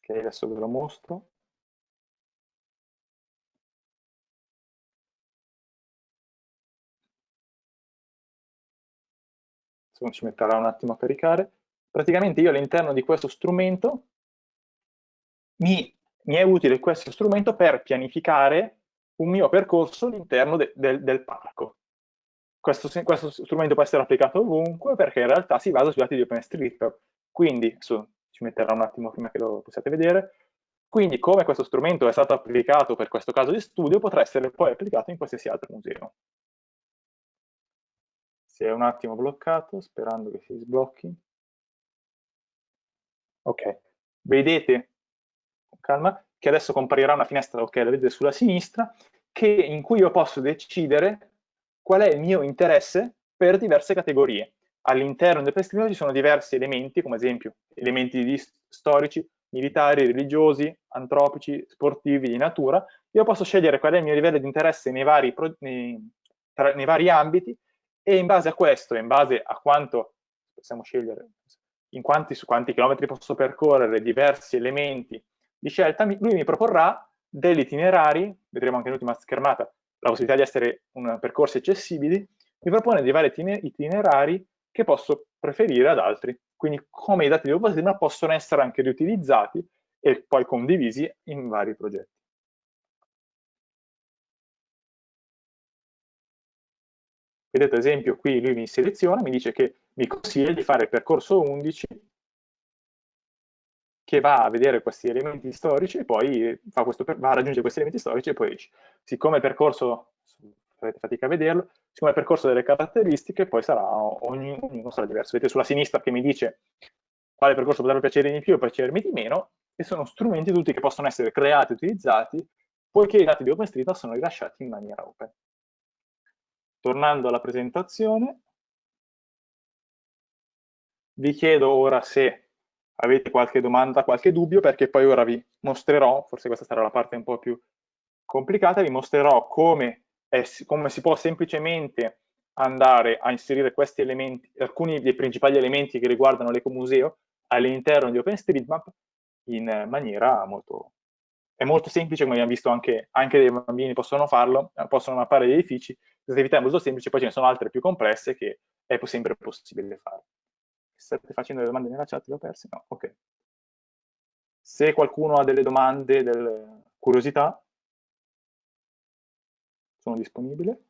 ok, adesso ve lo mostro. Insomma, ci metterà un attimo a caricare. Praticamente io all'interno di questo strumento mi, mi, è utile questo strumento per pianificare un mio percorso all'interno de, de, del parco. Questo, questo, strumento può essere applicato ovunque perché in realtà si basa sui dati di OpenStreetMap. Quindi, adesso ci metterà un attimo prima che lo possiate vedere, quindi come questo strumento è stato applicato per questo caso di studio potrà essere poi applicato in qualsiasi altro museo. Si è un attimo bloccato, sperando che si sblocchi. Ok, vedete, calma, che adesso comparirà una finestra, ok, la vedete sulla sinistra, che, in cui io posso decidere qual è il mio interesse per diverse categorie. All'interno del prestino ci sono diversi elementi, come ad esempio elementi storici, militari, religiosi, antropici, sportivi, di natura. Io posso scegliere qual è il mio livello di interesse nei vari, nei, tra, nei vari ambiti e in base a questo, in base a quanto possiamo scegliere, in quanti, su quanti chilometri posso percorrere diversi elementi di scelta, lui mi proporrà degli itinerari, vedremo anche nell'ultima schermata la possibilità di essere un, percorsi accessibili, mi propone dei vari itinerari che posso preferire ad altri. Quindi come i dati di OpenStreetMap possono essere anche riutilizzati e poi condivisi in vari progetti. Vedete ad esempio qui lui mi seleziona, mi dice che mi consiglia di fare il percorso 11 che va a vedere questi elementi storici e poi questo, va a raggiungere questi elementi storici e poi esce. Siccome il percorso, avete fatica a vederlo, siccome il percorso delle caratteristiche, poi sarà, ognuno sarà diverso. Vedete sulla sinistra che mi dice quale percorso potrebbe piacere di più o piacermi di meno, e sono strumenti tutti che possono essere creati e utilizzati, poiché i dati di OpenStreetMap sono rilasciati in maniera open. Tornando alla presentazione, vi chiedo ora se avete qualche domanda, qualche dubbio, perché poi ora vi mostrerò, forse questa sarà la parte un po' più complicata, vi mostrerò come, è, come si può semplicemente andare a inserire questi elementi, alcuni dei principali elementi che riguardano l'ecomuseo all'interno di OpenStreetMap in maniera molto, è molto semplice, come abbiamo visto anche, anche dei bambini possono farlo, possono mappare gli edifici, questa è molto semplice, poi ce ne sono altre più complesse che è sempre possibile fare state facendo le domande nella chat, le ho perse? No, ok. Se qualcuno ha delle domande, delle curiosità, sono disponibile.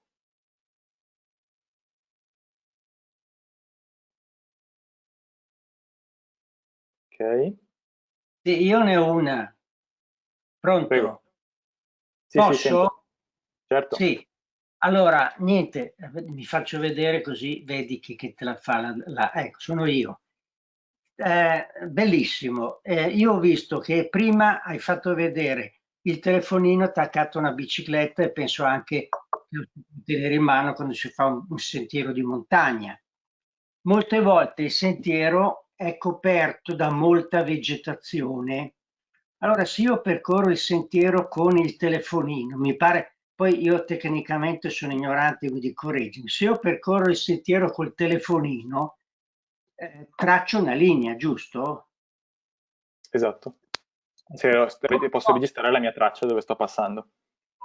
Ok. Sì, io ne ho una. Pronto? Prego. Sì, Posso? Sì, certo. Sì. Allora, niente, mi faccio vedere così vedi chi, chi te la fa. La, la, ecco, sono io. Eh, bellissimo. Eh, io ho visto che prima hai fatto vedere il telefonino attaccato a una bicicletta e penso anche tenere in mano quando si fa un, un sentiero di montagna. Molte volte il sentiero è coperto da molta vegetazione. Allora, se io percorro il sentiero con il telefonino, mi pare, poi io tecnicamente sono ignorante, quindi correggimi, se io percorro il sentiero col telefonino, eh, traccio una linea, giusto? Esatto. Se posso registrare la mia traccia dove sto passando.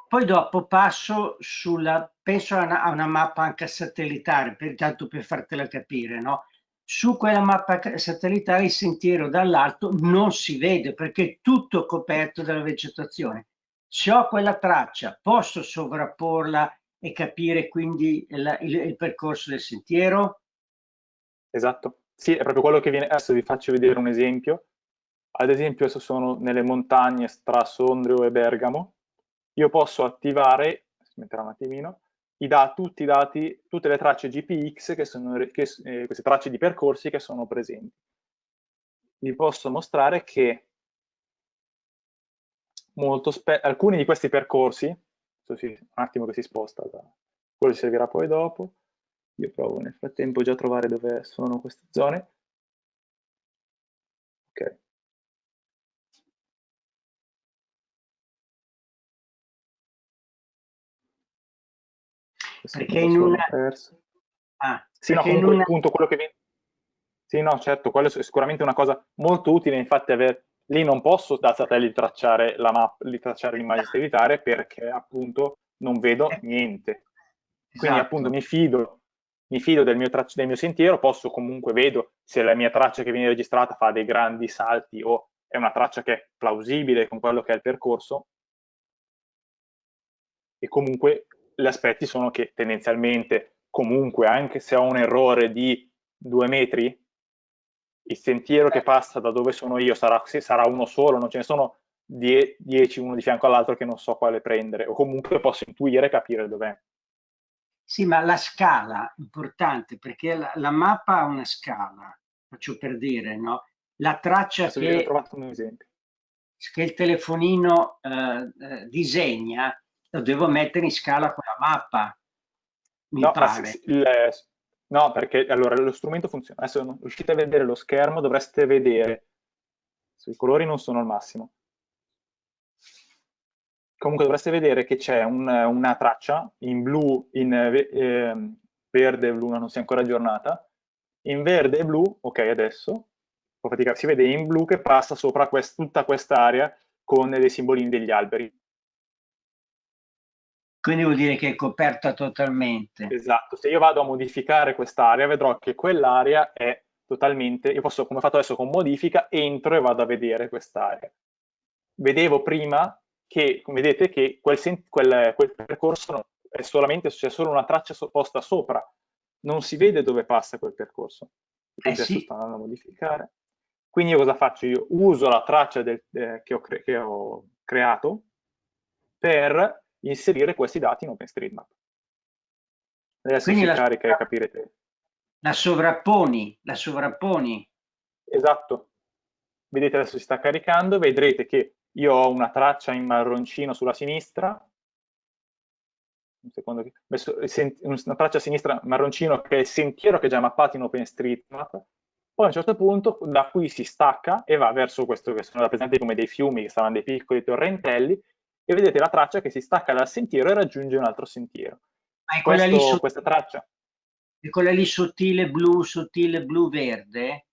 Poi dopo passo sulla, penso a una, a una mappa anche satellitare, per, tanto per fartela capire, no? Su quella mappa satellitare il sentiero dall'alto non si vede perché è tutto coperto dalla vegetazione. Se ho quella traccia, posso sovrapporla e capire quindi il, il, il percorso del sentiero? Esatto, sì, è proprio quello che viene. Adesso vi faccio vedere un esempio. Ad esempio, adesso sono nelle montagne tra Sondrio e Bergamo io posso attivare, metterà un attimino, i da, tutti i dati, tutte le tracce GPX, che sono che, eh, queste tracce di percorsi che sono presenti. Vi posso mostrare che alcuni di questi percorsi, un attimo che si sposta, da, quello ci servirà poi dopo, io provo nel frattempo già a trovare dove sono queste zone. Ok. perché in una... Ah, sì, no, comunque, una... appunto quello che viene... Sì, no, certo, quello è sicuramente una cosa molto utile, infatti aver... lì non posso da satellite tracciare la mappa, tracciare l'immagine satellitare perché appunto non vedo eh. niente. Quindi esatto. appunto mi fido, mi fido del mio, del mio sentiero, posso comunque vedo se la mia traccia che viene registrata fa dei grandi salti o è una traccia che è plausibile con quello che è il percorso e comunque gli aspetti sono che tendenzialmente comunque anche se ho un errore di due metri il sentiero che passa da dove sono io sarà, sarà uno solo, non ce ne sono die, dieci uno di fianco all'altro che non so quale prendere o comunque posso intuire e capire dov'è. Sì, ma la scala è importante perché la, la, mappa ha una scala, faccio per dire, no? La traccia che, che, il telefonino eh, eh, disegna lo devo mettere in scala con la mappa, mi no, pare. Il, no, perché allora lo strumento funziona. Adesso riuscite a vedere lo schermo, dovreste vedere, i colori non sono al massimo. Comunque dovreste vedere che c'è un, una traccia in blu, in eh, verde e blu, non si è ancora aggiornata, in verde e blu, ok adesso, si vede in blu che passa sopra quest, tutta quest'area con dei simbolini degli alberi. Quindi vuol dire che è coperta totalmente. Esatto, se io vado a modificare quest'area vedrò che quell'area è totalmente, io posso, come ho fatto adesso con modifica, entro e vado a vedere quest'area. Vedevo prima che, come vedete, che quel, quel, quel percorso è solamente, c'è solo una traccia posta sopra, non si vede dove passa quel percorso. Quindi eh adesso sì. sto andando a modificare. Quindi io cosa faccio? Io uso la traccia del, eh, che, ho che ho creato per inserire questi dati in OpenStreetMap. Adesso Quindi si la carica e capirete. La sovrapponi, la sovrapponi. Esatto. Vedete adesso si sta caricando, vedrete che io ho una traccia in marroncino sulla sinistra, un secondo, una traccia a sinistra marroncino che è il sentiero che è già mappato in OpenStreetMap, poi a un certo punto da qui si stacca e va verso questo che sono rappresentati come dei fiumi, che saranno dei piccoli torrentelli, e vedete la traccia che si stacca dal sentiero e raggiunge un altro sentiero. Ma è quella Questo, lì questa traccia. È quella lì sottile blu, sottile blu-verde?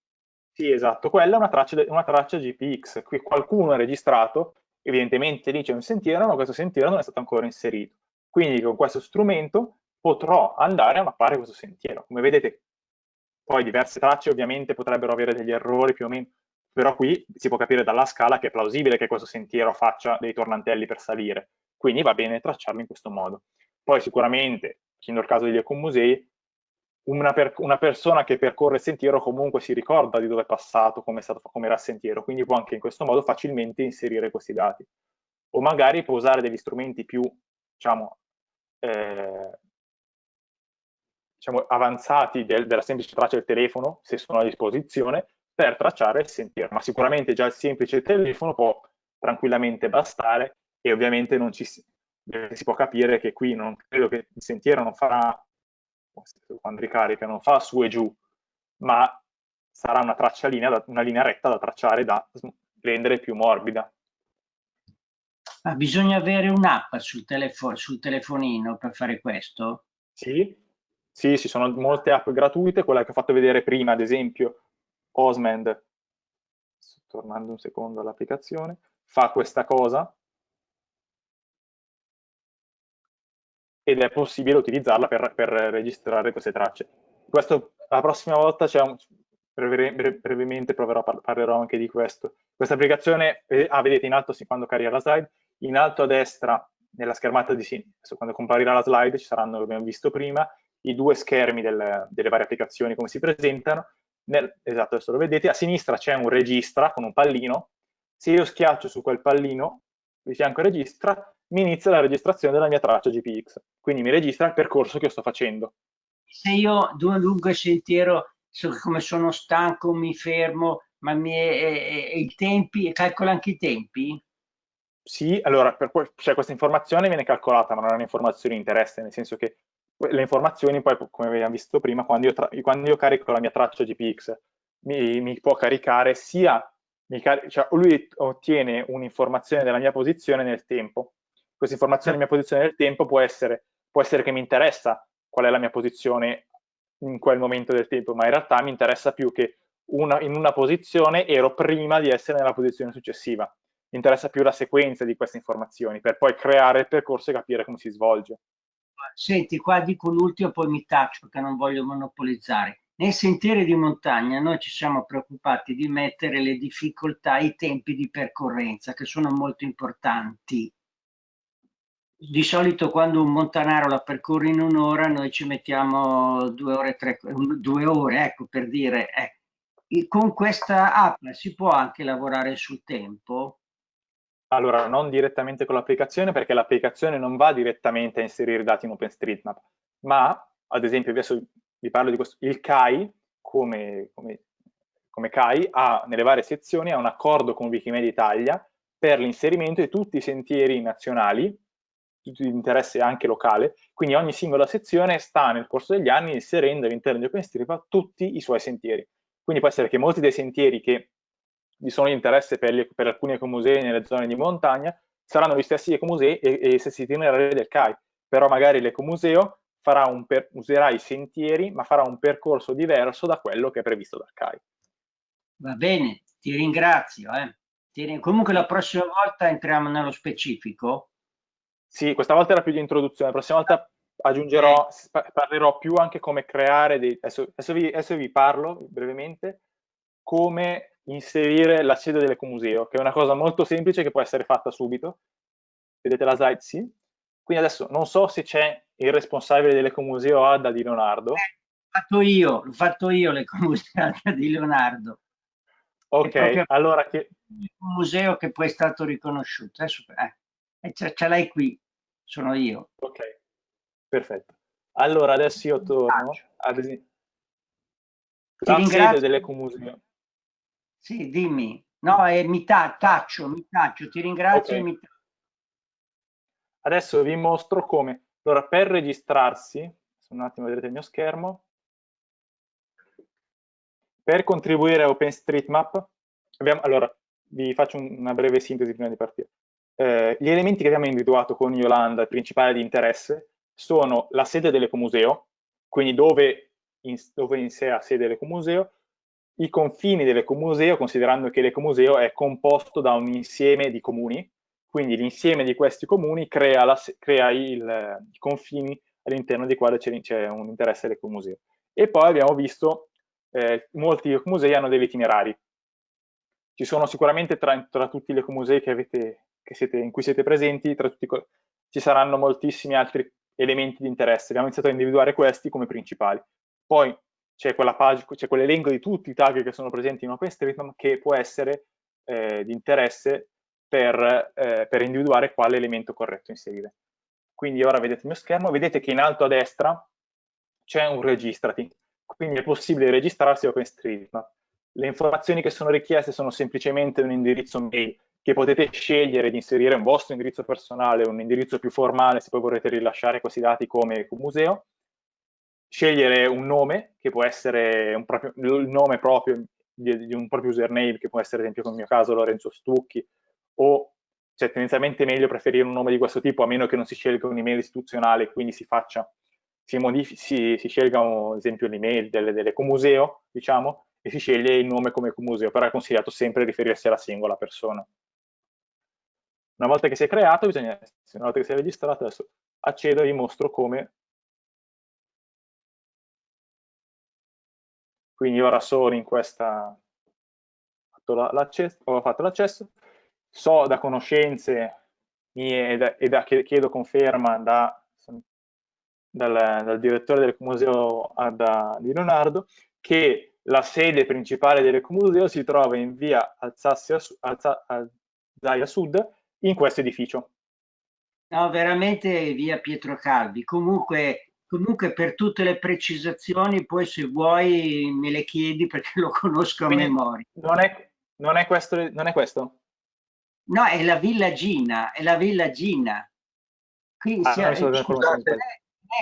Sì, esatto, quella è una traccia, una traccia GPX. Qui qualcuno ha registrato, evidentemente lì c'è un sentiero, ma questo sentiero non è stato ancora inserito. Quindi con questo strumento potrò andare a mappare questo sentiero. Come vedete, poi diverse tracce ovviamente potrebbero avere degli errori più o meno, però qui si può capire dalla scala che è plausibile che questo sentiero faccia dei tornantelli per salire, quindi va bene tracciarlo in questo modo. Poi sicuramente, il caso degli ecomusei, una, per, una, persona che percorre il sentiero comunque si ricorda di dove è passato, come, stato, come era il sentiero, quindi può anche in questo modo facilmente inserire questi dati. O magari può usare degli strumenti più, diciamo, eh, diciamo avanzati del, della semplice traccia del telefono, se sono a disposizione, per tracciare il sentiero, ma sicuramente già il semplice telefono può tranquillamente bastare e ovviamente non ci si, si può capire che qui non credo che il sentiero non farà, quando ricarica, non fa su e giù, ma sarà una traccia linea, una linea retta da tracciare, da rendere più morbida. Ma bisogna avere un'app sul, telefo sul telefonino per fare questo? Sì, sì, ci sono molte app gratuite, quella che ho fatto vedere prima, ad esempio, Osmand, tornando un secondo all'applicazione, fa questa cosa ed è possibile utilizzarla per, per registrare queste tracce. Questo la prossima volta un, breve, brevemente proverò, parlerò anche di questo. Questa applicazione, eh, ah, vedete in alto, quando carica la slide, in alto a destra, nella schermata di sinistra, quando comparirà la slide, ci saranno, come abbiamo visto prima, i due schermi del, delle varie applicazioni come si presentano. Nel, esatto, adesso lo vedete, a sinistra c'è un registra con un pallino, se io schiaccio su quel pallino, di fianco registra, mi inizia la registrazione della mia traccia GPX, quindi mi registra il percorso che io sto facendo. Se io lungo il sentiero, come sono stanco, mi fermo, ma mi, e, e, i tempi, calcola anche i tempi? Sì, allora, per, cioè, questa informazione viene calcolata, ma non è un'informazione di interesse, nel senso che le informazioni poi, come abbiamo visto prima, quando io, quando io carico la mia traccia GPX, mi, mi può caricare sia, mi car cioè lui ottiene un'informazione della mia posizione nel tempo. Questa informazione della mia posizione nel tempo può essere, può essere che mi interessa qual è la mia posizione in quel momento del tempo, ma in realtà mi interessa più che una, in una posizione ero prima di essere nella posizione successiva. Mi interessa più la sequenza di queste informazioni per poi creare il percorso e capire come si svolge. Senti, qua dico l'ultimo, poi mi taccio perché non voglio monopolizzare. Nei sentieri di montagna noi ci siamo preoccupati di mettere le difficoltà, i tempi di percorrenza, che sono molto importanti. Di solito quando un montanaro la percorre in un'ora, noi ci mettiamo due ore, tre, due ore, ecco per dire. Eh. Con questa app si può anche lavorare sul tempo? Allora, non direttamente con l'applicazione perché l'applicazione non va direttamente a inserire dati in OpenStreetMap, ma ad esempio adesso vi parlo di questo, il CAI come, come, come CAI ha nelle varie sezioni ha un accordo con Wikimedia Italia per l'inserimento di tutti i sentieri nazionali, di interesse anche locale, quindi ogni singola sezione sta nel corso degli anni inserendo all'interno di OpenStreetMap tutti i suoi sentieri. Quindi può essere che molti dei sentieri che vi sono interesse per, gli, per alcuni ecomusei nelle zone di montagna, saranno gli stessi ecomusei e, e gli stessi itinerari del CAI, però magari l'ecomuseo userà i sentieri, ma farà un percorso diverso da quello che è previsto dal CAI. Va bene, ti ringrazio. Eh. Ti, comunque la prossima volta entriamo nello specifico. Sì, questa volta era più di introduzione, la prossima volta aggiungerò, eh. parlerò più anche come creare dei... Adesso, adesso, vi, adesso vi parlo brevemente come inserire la sede dell'ecomuseo, che è una cosa molto semplice che può essere fatta subito. Vedete la slide? Sì. Quindi adesso non so se c'è il responsabile dell'ecomuseo Adda di Leonardo. Eh, l'ho fatto io, l'ho fatto io l'ecomuseo Adda di Leonardo. Ok, allora... Che... Un museo che poi è stato riconosciuto. Adesso, eh, ce, ce l'hai qui, sono io. Ok, perfetto. Allora adesso io torno ad esempio la sede dell'ecomuseo. Sì, dimmi. No, eh, mi ta taccio, mi taccio, ti ringrazio okay. mi Adesso vi mostro come. Allora, per registrarsi, un attimo vedrete il mio schermo, per contribuire a OpenStreetMap, abbiamo, allora, vi faccio una breve sintesi prima di partire. Eh, gli elementi che abbiamo individuato con Yolanda, il principale di interesse, sono la sede dell'ecomuseo, quindi dove in, dove in sé ha sede l'ecomuseo, i confini dell'ecomuseo, considerando che l'ecomuseo è composto da un insieme di comuni, quindi l'insieme di questi comuni crea, la, crea il, i confini all'interno dei quali c'è un interesse dell'ecomuseo. E poi abbiamo visto eh, molti ecomusei hanno degli itinerari. Ci sono sicuramente tra, tra tutti gli ecomusei che avete, che siete, in cui siete presenti, tutti, ci saranno moltissimi altri elementi di interesse. Abbiamo iniziato a individuare questi come principali. Poi c'è quella pagina, c'è quell'elenco di tutti i tag che sono presenti in OpenStreetMap che può essere eh, di interesse per, eh, per, individuare quale elemento corretto inserire. Quindi ora vedete il mio schermo, vedete che in alto a destra c'è un registrati, quindi è possibile registrarsi a OpenStreetMap. Le informazioni che sono richieste sono semplicemente un indirizzo mail che potete scegliere di inserire un vostro indirizzo personale, un indirizzo più formale se poi vorrete rilasciare questi dati come museo, scegliere un nome che può essere un proprio, il nome proprio di, di, un proprio username che può essere ad esempio nel mio caso Lorenzo Stucchi o cioè tendenzialmente meglio preferire un nome di questo tipo a meno che non si scelga un'email istituzionale quindi si faccia si, si, si scelga ad esempio l'email delle, delle comuseo diciamo e si sceglie il nome come comuseo però è consigliato sempre riferirsi alla singola persona. Una volta che si è creato bisogna una volta che si è registrato adesso accedo e vi mostro come Quindi ora sono in questa, ho fatto l'accesso, so da conoscenze mie e da, e da chiedo conferma da, dal, dal, direttore dell'Ecomuseo di Leonardo che la sede principale dell'Ecomuseo si trova in via Alzazia, Alzaia Sud in questo edificio. No, veramente via Pietro Calvi. Comunque Comunque per tutte le precisazioni poi se vuoi me le chiedi perché lo conosco Quindi a memoria. Non è, non è, questo, non è questo? No, è la Villa Gina, è la Villa Gina. Quindi ah, sia, scusate, scusate,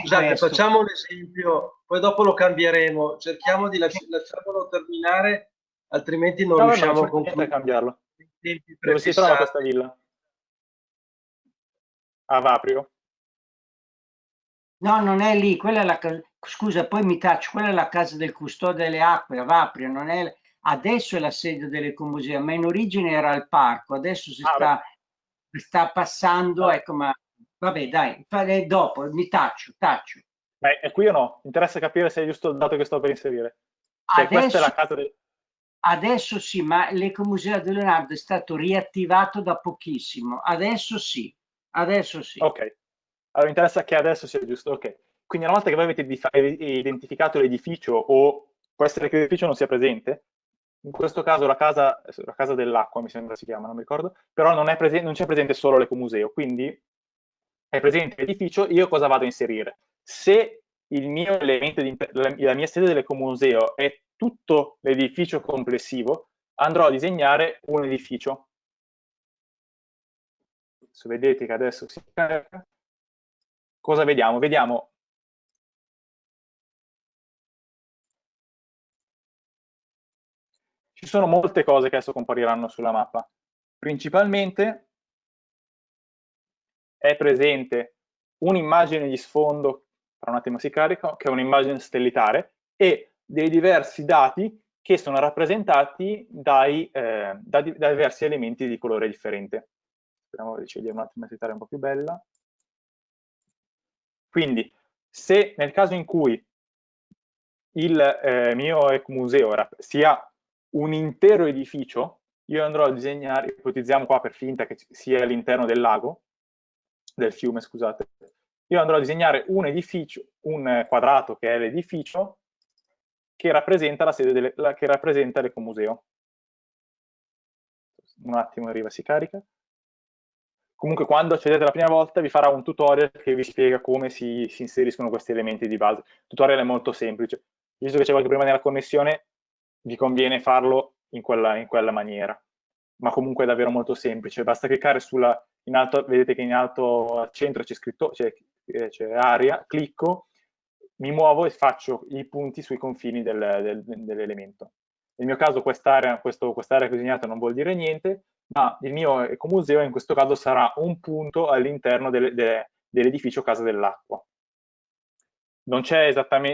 scusate facciamo un esempio, poi dopo lo cambieremo. Cerchiamo di lasci lasciarlo terminare, altrimenti non no, riusciamo a concludere. a cambiarlo. Dove si trova questa villa? A Vaprio? No, non è lì, quella è la casa. Scusa, poi mi taccio, quella è la casa del custode delle acque a Vaprio, non è... adesso è la sede dell'ecomuseo, ma in origine era il parco, adesso si ah, sta, sta, passando, ecco, ma vabbè, dai, dopo mi taccio, taccio. Beh, è qui o no? Interessa capire se è giusto il dato che sto per inserire. Cioè, adesso, del... Adesso sì, ma l'ecomuseo di Leonardo è stato riattivato da pochissimo, adesso sì, adesso sì. Ok, allora, mi interessa che adesso sia giusto, ok. Quindi una volta che voi avete identificato l'edificio o può essere che l'edificio non sia presente, in questo caso la casa, la casa dell'acqua mi sembra si chiama, non mi ricordo, però non, c'è presente solo l'ecomuseo, quindi è presente l'edificio, io cosa vado a inserire? Se mio di, la, la mia sede dell'ecomuseo è tutto l'edificio complessivo, andrò a disegnare un edificio. Se vedete che adesso si carica, cosa vediamo? Vediamo ci sono molte cose che adesso compariranno sulla mappa. Principalmente è presente un'immagine di sfondo, tra un attimo si carica, che è un'immagine stellitare, e dei diversi dati che sono rappresentati dai, eh, da, da, diversi elementi di colore differente. Speriamo di scegliere un attimo di un po' più bella. Quindi, se nel caso in cui il eh, mio ecomuseo sia un intero edificio, io andrò a disegnare, ipotizziamo qua per finta che sia all'interno del lago, del fiume, scusate, io andrò a disegnare un edificio, un quadrato che è l'edificio, che rappresenta la sede delle, la, che rappresenta l'ecomuseo. Un attimo arriva, si carica. Comunque quando accedete la prima volta vi farà un tutorial che vi spiega come si, si inseriscono questi elementi di base. Il tutorial è molto semplice. Visto che c'è qualche problema nella connessione, vi conviene farlo in quella, in quella maniera. Ma comunque è davvero molto semplice. Basta cliccare sulla, in alto, vedete che in alto al centro c'è scritto, c'è area, clicco, mi muovo e faccio i punti sui confini del, del, dell'elemento. Nel mio caso quest'area quest disegnato non vuol dire niente, ma il mio ecomuseo in questo caso sarà un punto all'interno dell'edificio Casa dell'Acqua. Non,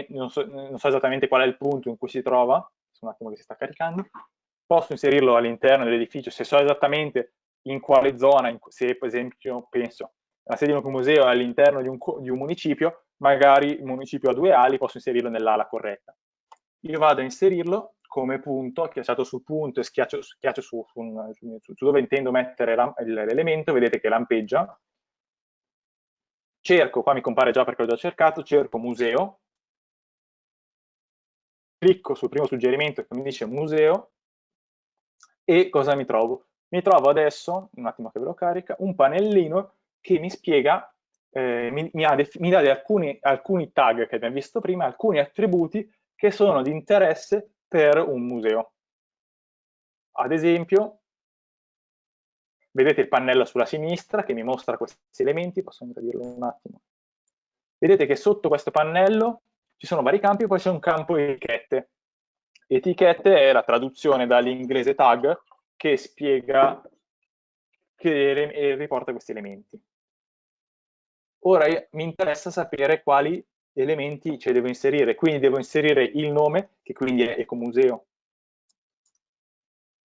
non, so, non, so, esattamente qual è il punto in cui si trova, un attimo che si sta caricando, posso inserirlo all'interno dell'edificio se so esattamente in quale zona, in, se per esempio penso la sede di un museo è all'interno di, di un, municipio, magari il municipio ha due ali, posso inserirlo nell'ala corretta. Io vado a inserirlo come punto, schiacciato sul punto e schiaccio, schiaccio su, su, su, su, dove intendo mettere l'elemento, vedete che lampeggia. Cerco, qua mi compare già perché l'ho già cercato, cerco museo, clicco sul primo suggerimento che mi dice museo e cosa mi trovo? Mi trovo adesso, un attimo che ve lo carica, un pannellino che mi spiega, eh, mi, mi, mi dà alcuni, alcuni tag che abbiamo visto prima, alcuni attributi che sono di interesse per un museo. Ad esempio, vedete il pannello sulla sinistra che mi mostra questi elementi, posso ingradirlo un attimo. Vedete che sotto questo pannello ci sono vari campi e poi c'è un campo etichette. Etichette è la traduzione dall'inglese tag che spiega, che riporta questi elementi. Ora mi interessa sapere quali elementi ci devo inserire, quindi devo inserire il nome, che quindi è Ecomuseo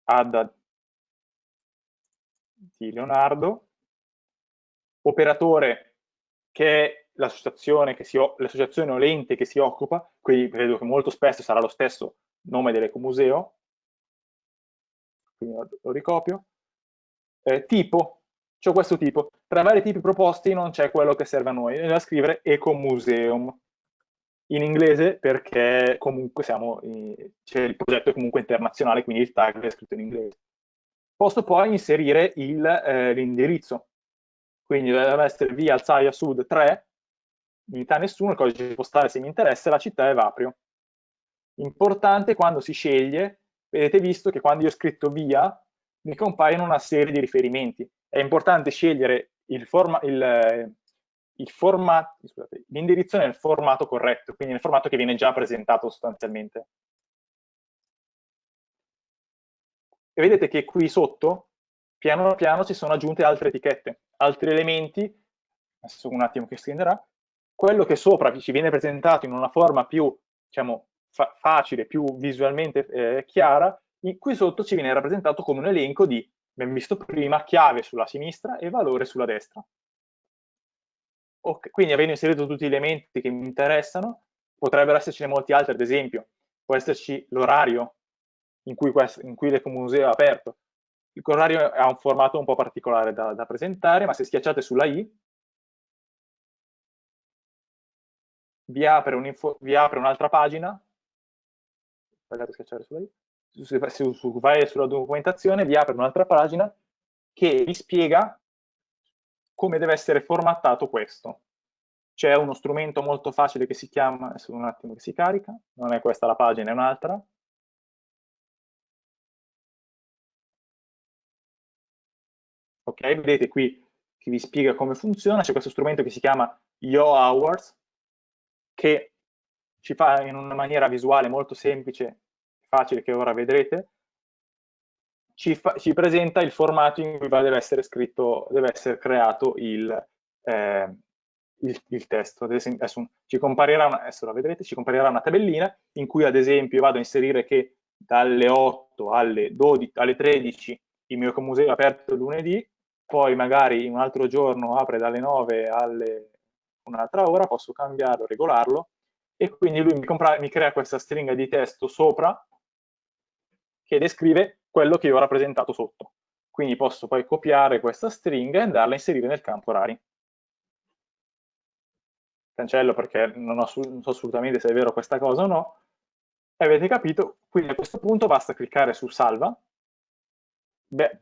Add di Leonardo, operatore che è l'associazione o l'ente che si occupa, quindi credo che molto spesso sarà lo stesso nome dell'ecomuseo, quindi lo ricopio, eh, tipo, c'è questo tipo, tra i vari tipi proposti non c'è quello che serve a noi, è da scrivere ecomuseum, in inglese perché comunque siamo, cioè il progetto è comunque internazionale, quindi il tag è scritto in inglese. Posso poi inserire eh, l'indirizzo, quindi deve essere via Alzaia Sud 3, unità nessuno, il codice postale se mi interessa, la città è Vaprio. Importante quando si sceglie, vedete visto che quando io ho scritto via, mi compaiono una serie di riferimenti. È importante scegliere l'indirizzo nel formato corretto, quindi nel formato che viene già presentato sostanzialmente. E vedete che qui sotto, piano piano, ci sono aggiunte altre etichette, altri elementi, adesso un attimo che scenderà, quello che sopra ci viene presentato in una forma più, diciamo, fa facile, più visualmente eh, chiara, qui sotto ci viene rappresentato come un elenco di, abbiamo visto prima, chiave sulla sinistra e valore sulla destra. Okay, quindi avendo inserito tutti gli elementi che mi interessano, potrebbero essercene molti altri, ad esempio, può esserci l'orario in cui, in cui l'ecomuseo è aperto. L'orario ha un formato un po' particolare da, da presentare, ma se schiacciate sulla i, vi apre, un'altra un pagina, sbagliate schiacciare sulla i, se, se, se vai sulla documentazione vi apre un'altra pagina che vi spiega come deve essere formattato questo. C'è uno strumento molto facile che si chiama, un attimo che si carica, non è questa la pagina, è un'altra. Ok, vedete qui che vi spiega come funziona, c'è questo strumento che si chiama Yo Hours, che ci fa in una maniera visuale molto semplice, facile che ora vedrete, ci, fa, ci, presenta il formato in cui deve essere scritto, deve essere creato il, eh, il, il testo. Adesso, ci comparirà, una, adesso la vedrete, ci comparirà una tabellina in cui ad esempio vado a inserire che dalle 8 alle, 12, alle 13 il mio museo è aperto lunedì, poi magari un altro giorno apre dalle 9 alle un'altra ora, posso cambiarlo, regolarlo, e quindi lui mi, compra, mi crea questa stringa di testo sopra che descrive quello che io ho rappresentato sotto. Quindi posso poi copiare questa stringa e andarla a inserire nel campo orari. Cancello perché non, ho, non so assolutamente se è vero questa cosa o no. E avete capito? Quindi a questo punto basta cliccare su salva. Beh,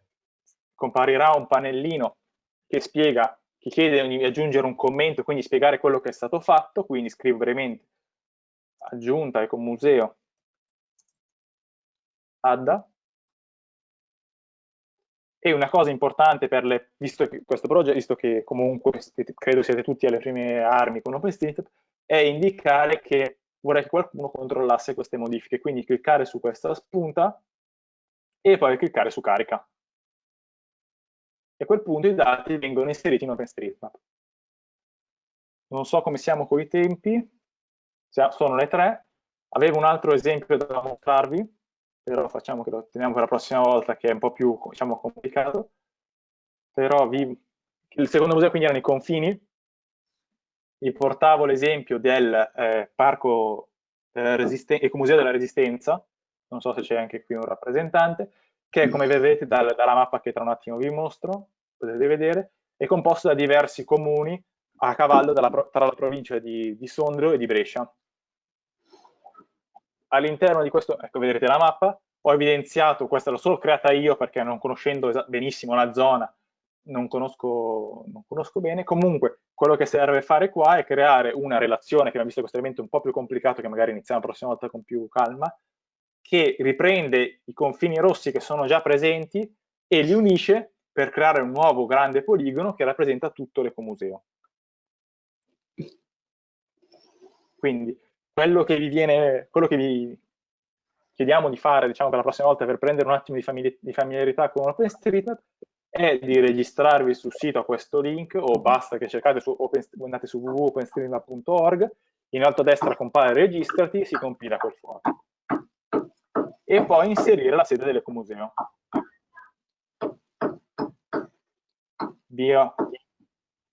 comparirà un pannellino che spiega, che chiede di aggiungere un commento, quindi spiegare quello che è stato fatto, quindi scrivo brevemente aggiunta ecomuseo adda e una cosa importante per le, visto questo progetto, visto che comunque credo siete tutti alle prime armi con OpenStreetMap, è indicare che vorrei che qualcuno controllasse queste modifiche, quindi cliccare su questa spunta e poi cliccare su carica. E a quel punto i dati vengono inseriti in OpenStreetMap. Non so come siamo con i tempi, sono le tre. Avevo un altro esempio da mostrarvi, però facciamo che lo teniamo per la prossima volta che è un po' più diciamo, complicato. Però vi... il secondo museo quindi erano i confini, vi portavo l'esempio del eh, parco Ecomuseo della Resistenza, non so se c'è anche qui un rappresentante, che come vedete dal, dalla mappa che tra un attimo vi mostro, potete vedere, è composto da diversi comuni a cavallo della, tra la provincia di, di Sondrio e di Brescia all'interno di questo, ecco vedrete la mappa, ho evidenziato, questa l'ho solo creata io perché non conoscendo benissimo la zona, non conosco, non conosco bene, comunque quello che serve fare qua è creare una relazione, che abbiamo visto questo elemento un po' più complicato, che magari iniziamo la prossima volta con più calma, che riprende i confini rossi che sono già presenti e li unisce per creare un nuovo grande poligono che rappresenta tutto l'ecomuseo. Quindi quello che vi viene, quello che vi chiediamo di fare diciamo, per la prossima volta per prendere un attimo di, famigli di familiarità con OpenStreetMap è di registrarvi sul sito a questo link o basta che cercate su, open, andate su www.openstreetmap.org in alto a destra compare registrati si compila quel foglio e poi inserire la sede dell'ecomuseo via.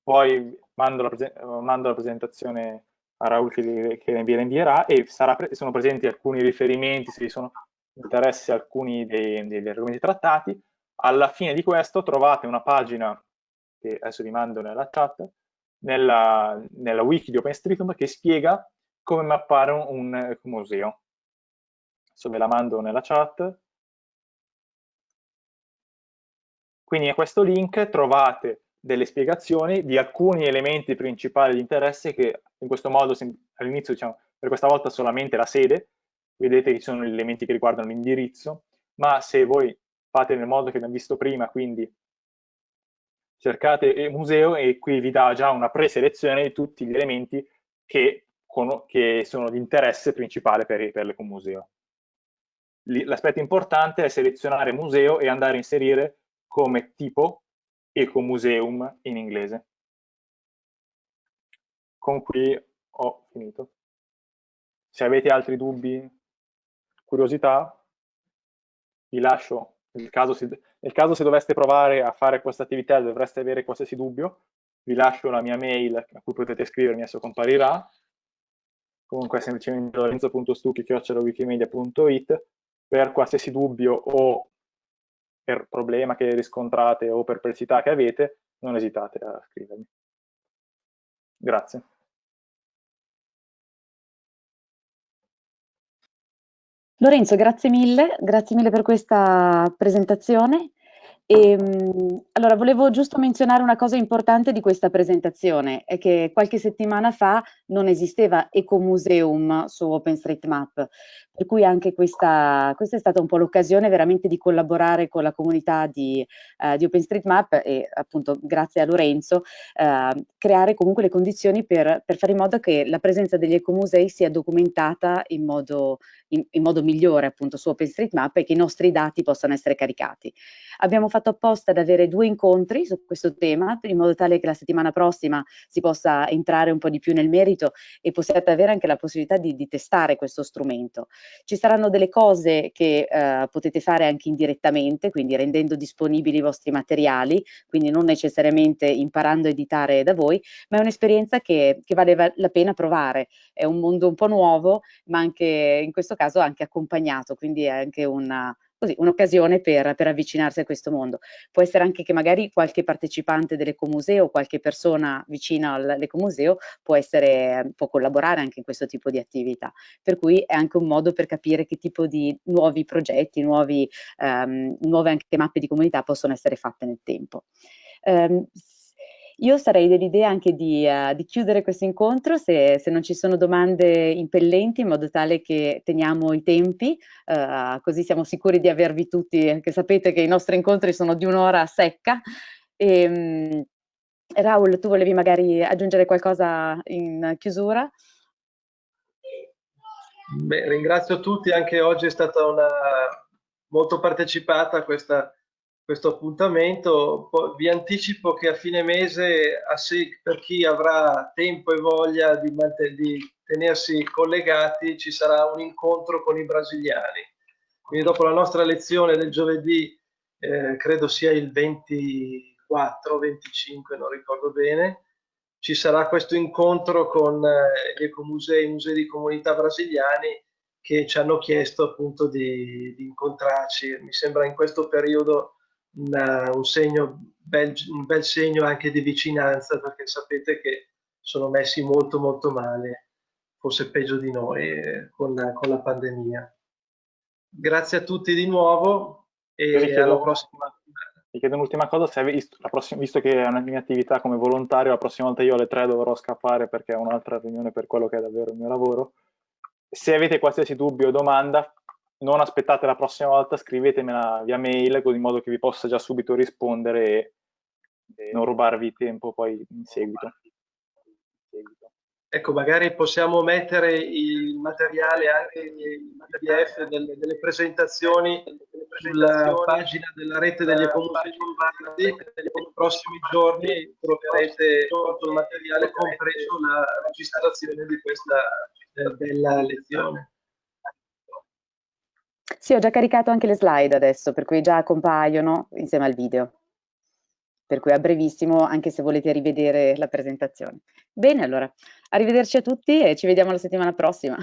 Poi mando la, mando la presentazione a Raul che, che vi invierà e sarà, sono presenti alcuni riferimenti se vi sono interessi alcuni dei, degli argomenti trattati. Alla fine di questo trovate una pagina che adesso vi mando nella chat nella, nella wiki di OpenStreetMap che spiega come mappare un, un museo. Adesso ve la mando nella chat. Quindi a questo link trovate delle spiegazioni di alcuni elementi principali di interesse che in questo modo all'inizio diciamo per questa volta solamente la sede, vedete che ci sono gli elementi che riguardano l'indirizzo, ma se voi fate nel modo che abbiamo visto prima, quindi cercate museo e qui vi dà già una preselezione di tutti gli elementi che, che sono di interesse principale per, per l'ecomuseo. L'aspetto importante è selezionare museo e andare a inserire come tipo Ecomuseum in inglese. Con qui ho finito. Se avete altri dubbi, curiosità, vi lascio. Nel caso, si, nel caso se doveste provare a fare questa attività dovreste avere qualsiasi dubbio, vi lascio la mia mail a cui potete scrivermi, adesso comparirà. Comunque è semplicemente lorenzo.stucchi.wikimedia.it per qualsiasi dubbio o per problema che riscontrate o perplessità che avete, non esitate a scrivermi. Grazie. Lorenzo, grazie mille, grazie mille per questa presentazione. E, ehm, allora, volevo giusto menzionare una cosa importante di questa presentazione, è che qualche settimana fa non esisteva Ecomuseum su OpenStreetMap, per cui anche questa, questa è stata un po' l'occasione veramente di collaborare con la comunità di, uh, di OpenStreetMap e appunto grazie a Lorenzo uh, creare comunque le condizioni per, per, fare in modo che la presenza degli ecomusei sia documentata in modo, in, in modo migliore appunto su OpenStreetMap e che i nostri dati possano essere caricati. Abbiamo fatto apposta ad avere due incontri su questo tema in modo tale che la settimana prossima si possa entrare un po' di più nel merito e possiate avere anche la possibilità di, di testare questo strumento. Ci saranno delle cose che eh, potete fare anche indirettamente, quindi rendendo disponibili i vostri materiali, quindi non necessariamente imparando a editare da voi, ma è un'esperienza che, che vale la pena provare. È un mondo un po' nuovo, ma anche in questo caso anche accompagnato, quindi è anche una, un'occasione per, per, avvicinarsi a questo mondo. Può essere anche che magari qualche partecipante dell'ecomuseo, qualche persona vicina all'ecomuseo può, può collaborare anche in questo tipo di attività, per cui è anche un modo per capire che tipo di nuovi progetti, nuovi, um, nuove anche mappe di comunità possono essere fatte nel tempo. Um, io sarei dell'idea anche di, uh, di, chiudere questo incontro se, se, non ci sono domande impellenti in modo tale che teniamo i tempi, uh, così siamo sicuri di avervi tutti, che sapete che i nostri incontri sono di un'ora secca. E, um, Raul, tu volevi magari aggiungere qualcosa in chiusura? Beh, ringrazio tutti, anche oggi è stata una molto partecipata questa questo appuntamento. Vi anticipo che a fine mese, per chi avrà tempo e voglia di, tenersi collegati, ci sarà un incontro con i brasiliani. Quindi dopo la nostra lezione del giovedì, eh, credo sia il 24, 25, non ricordo bene, ci sarà questo incontro con eh, gli ecomusei, i musei di comunità brasiliani che ci hanno chiesto appunto di, di incontrarci. Mi sembra in questo periodo una, un, segno, bel, un bel segno anche di vicinanza perché sapete che sono messi molto molto male, forse peggio di noi eh, con, con, la pandemia. Grazie a tutti di nuovo e chiedo, alla prossima. Mi chiedo un'ultima cosa, se visto, prossima, visto che è una mia attività come volontario, la prossima volta io alle tre dovrò scappare perché ho un'altra riunione per quello che è davvero il mio lavoro. Se avete qualsiasi dubbio o domanda, non aspettate la prossima volta, scrivetemela via mail, così in modo che vi possa già subito rispondere e, e non rubarvi tempo poi in seguito. Ecco, magari possiamo mettere il materiale anche in PDF delle, delle presentazioni sulla pagina della rete degli economici nei prossimi giorni troverete tutto il materiale compreso la registrazione di questa eh, bella lezione. Sì, ho già caricato anche le slide adesso, per cui già compaiono insieme al video. Per cui a brevissimo, anche se volete rivedere la presentazione. Bene, allora, arrivederci a tutti e ci vediamo la settimana prossima.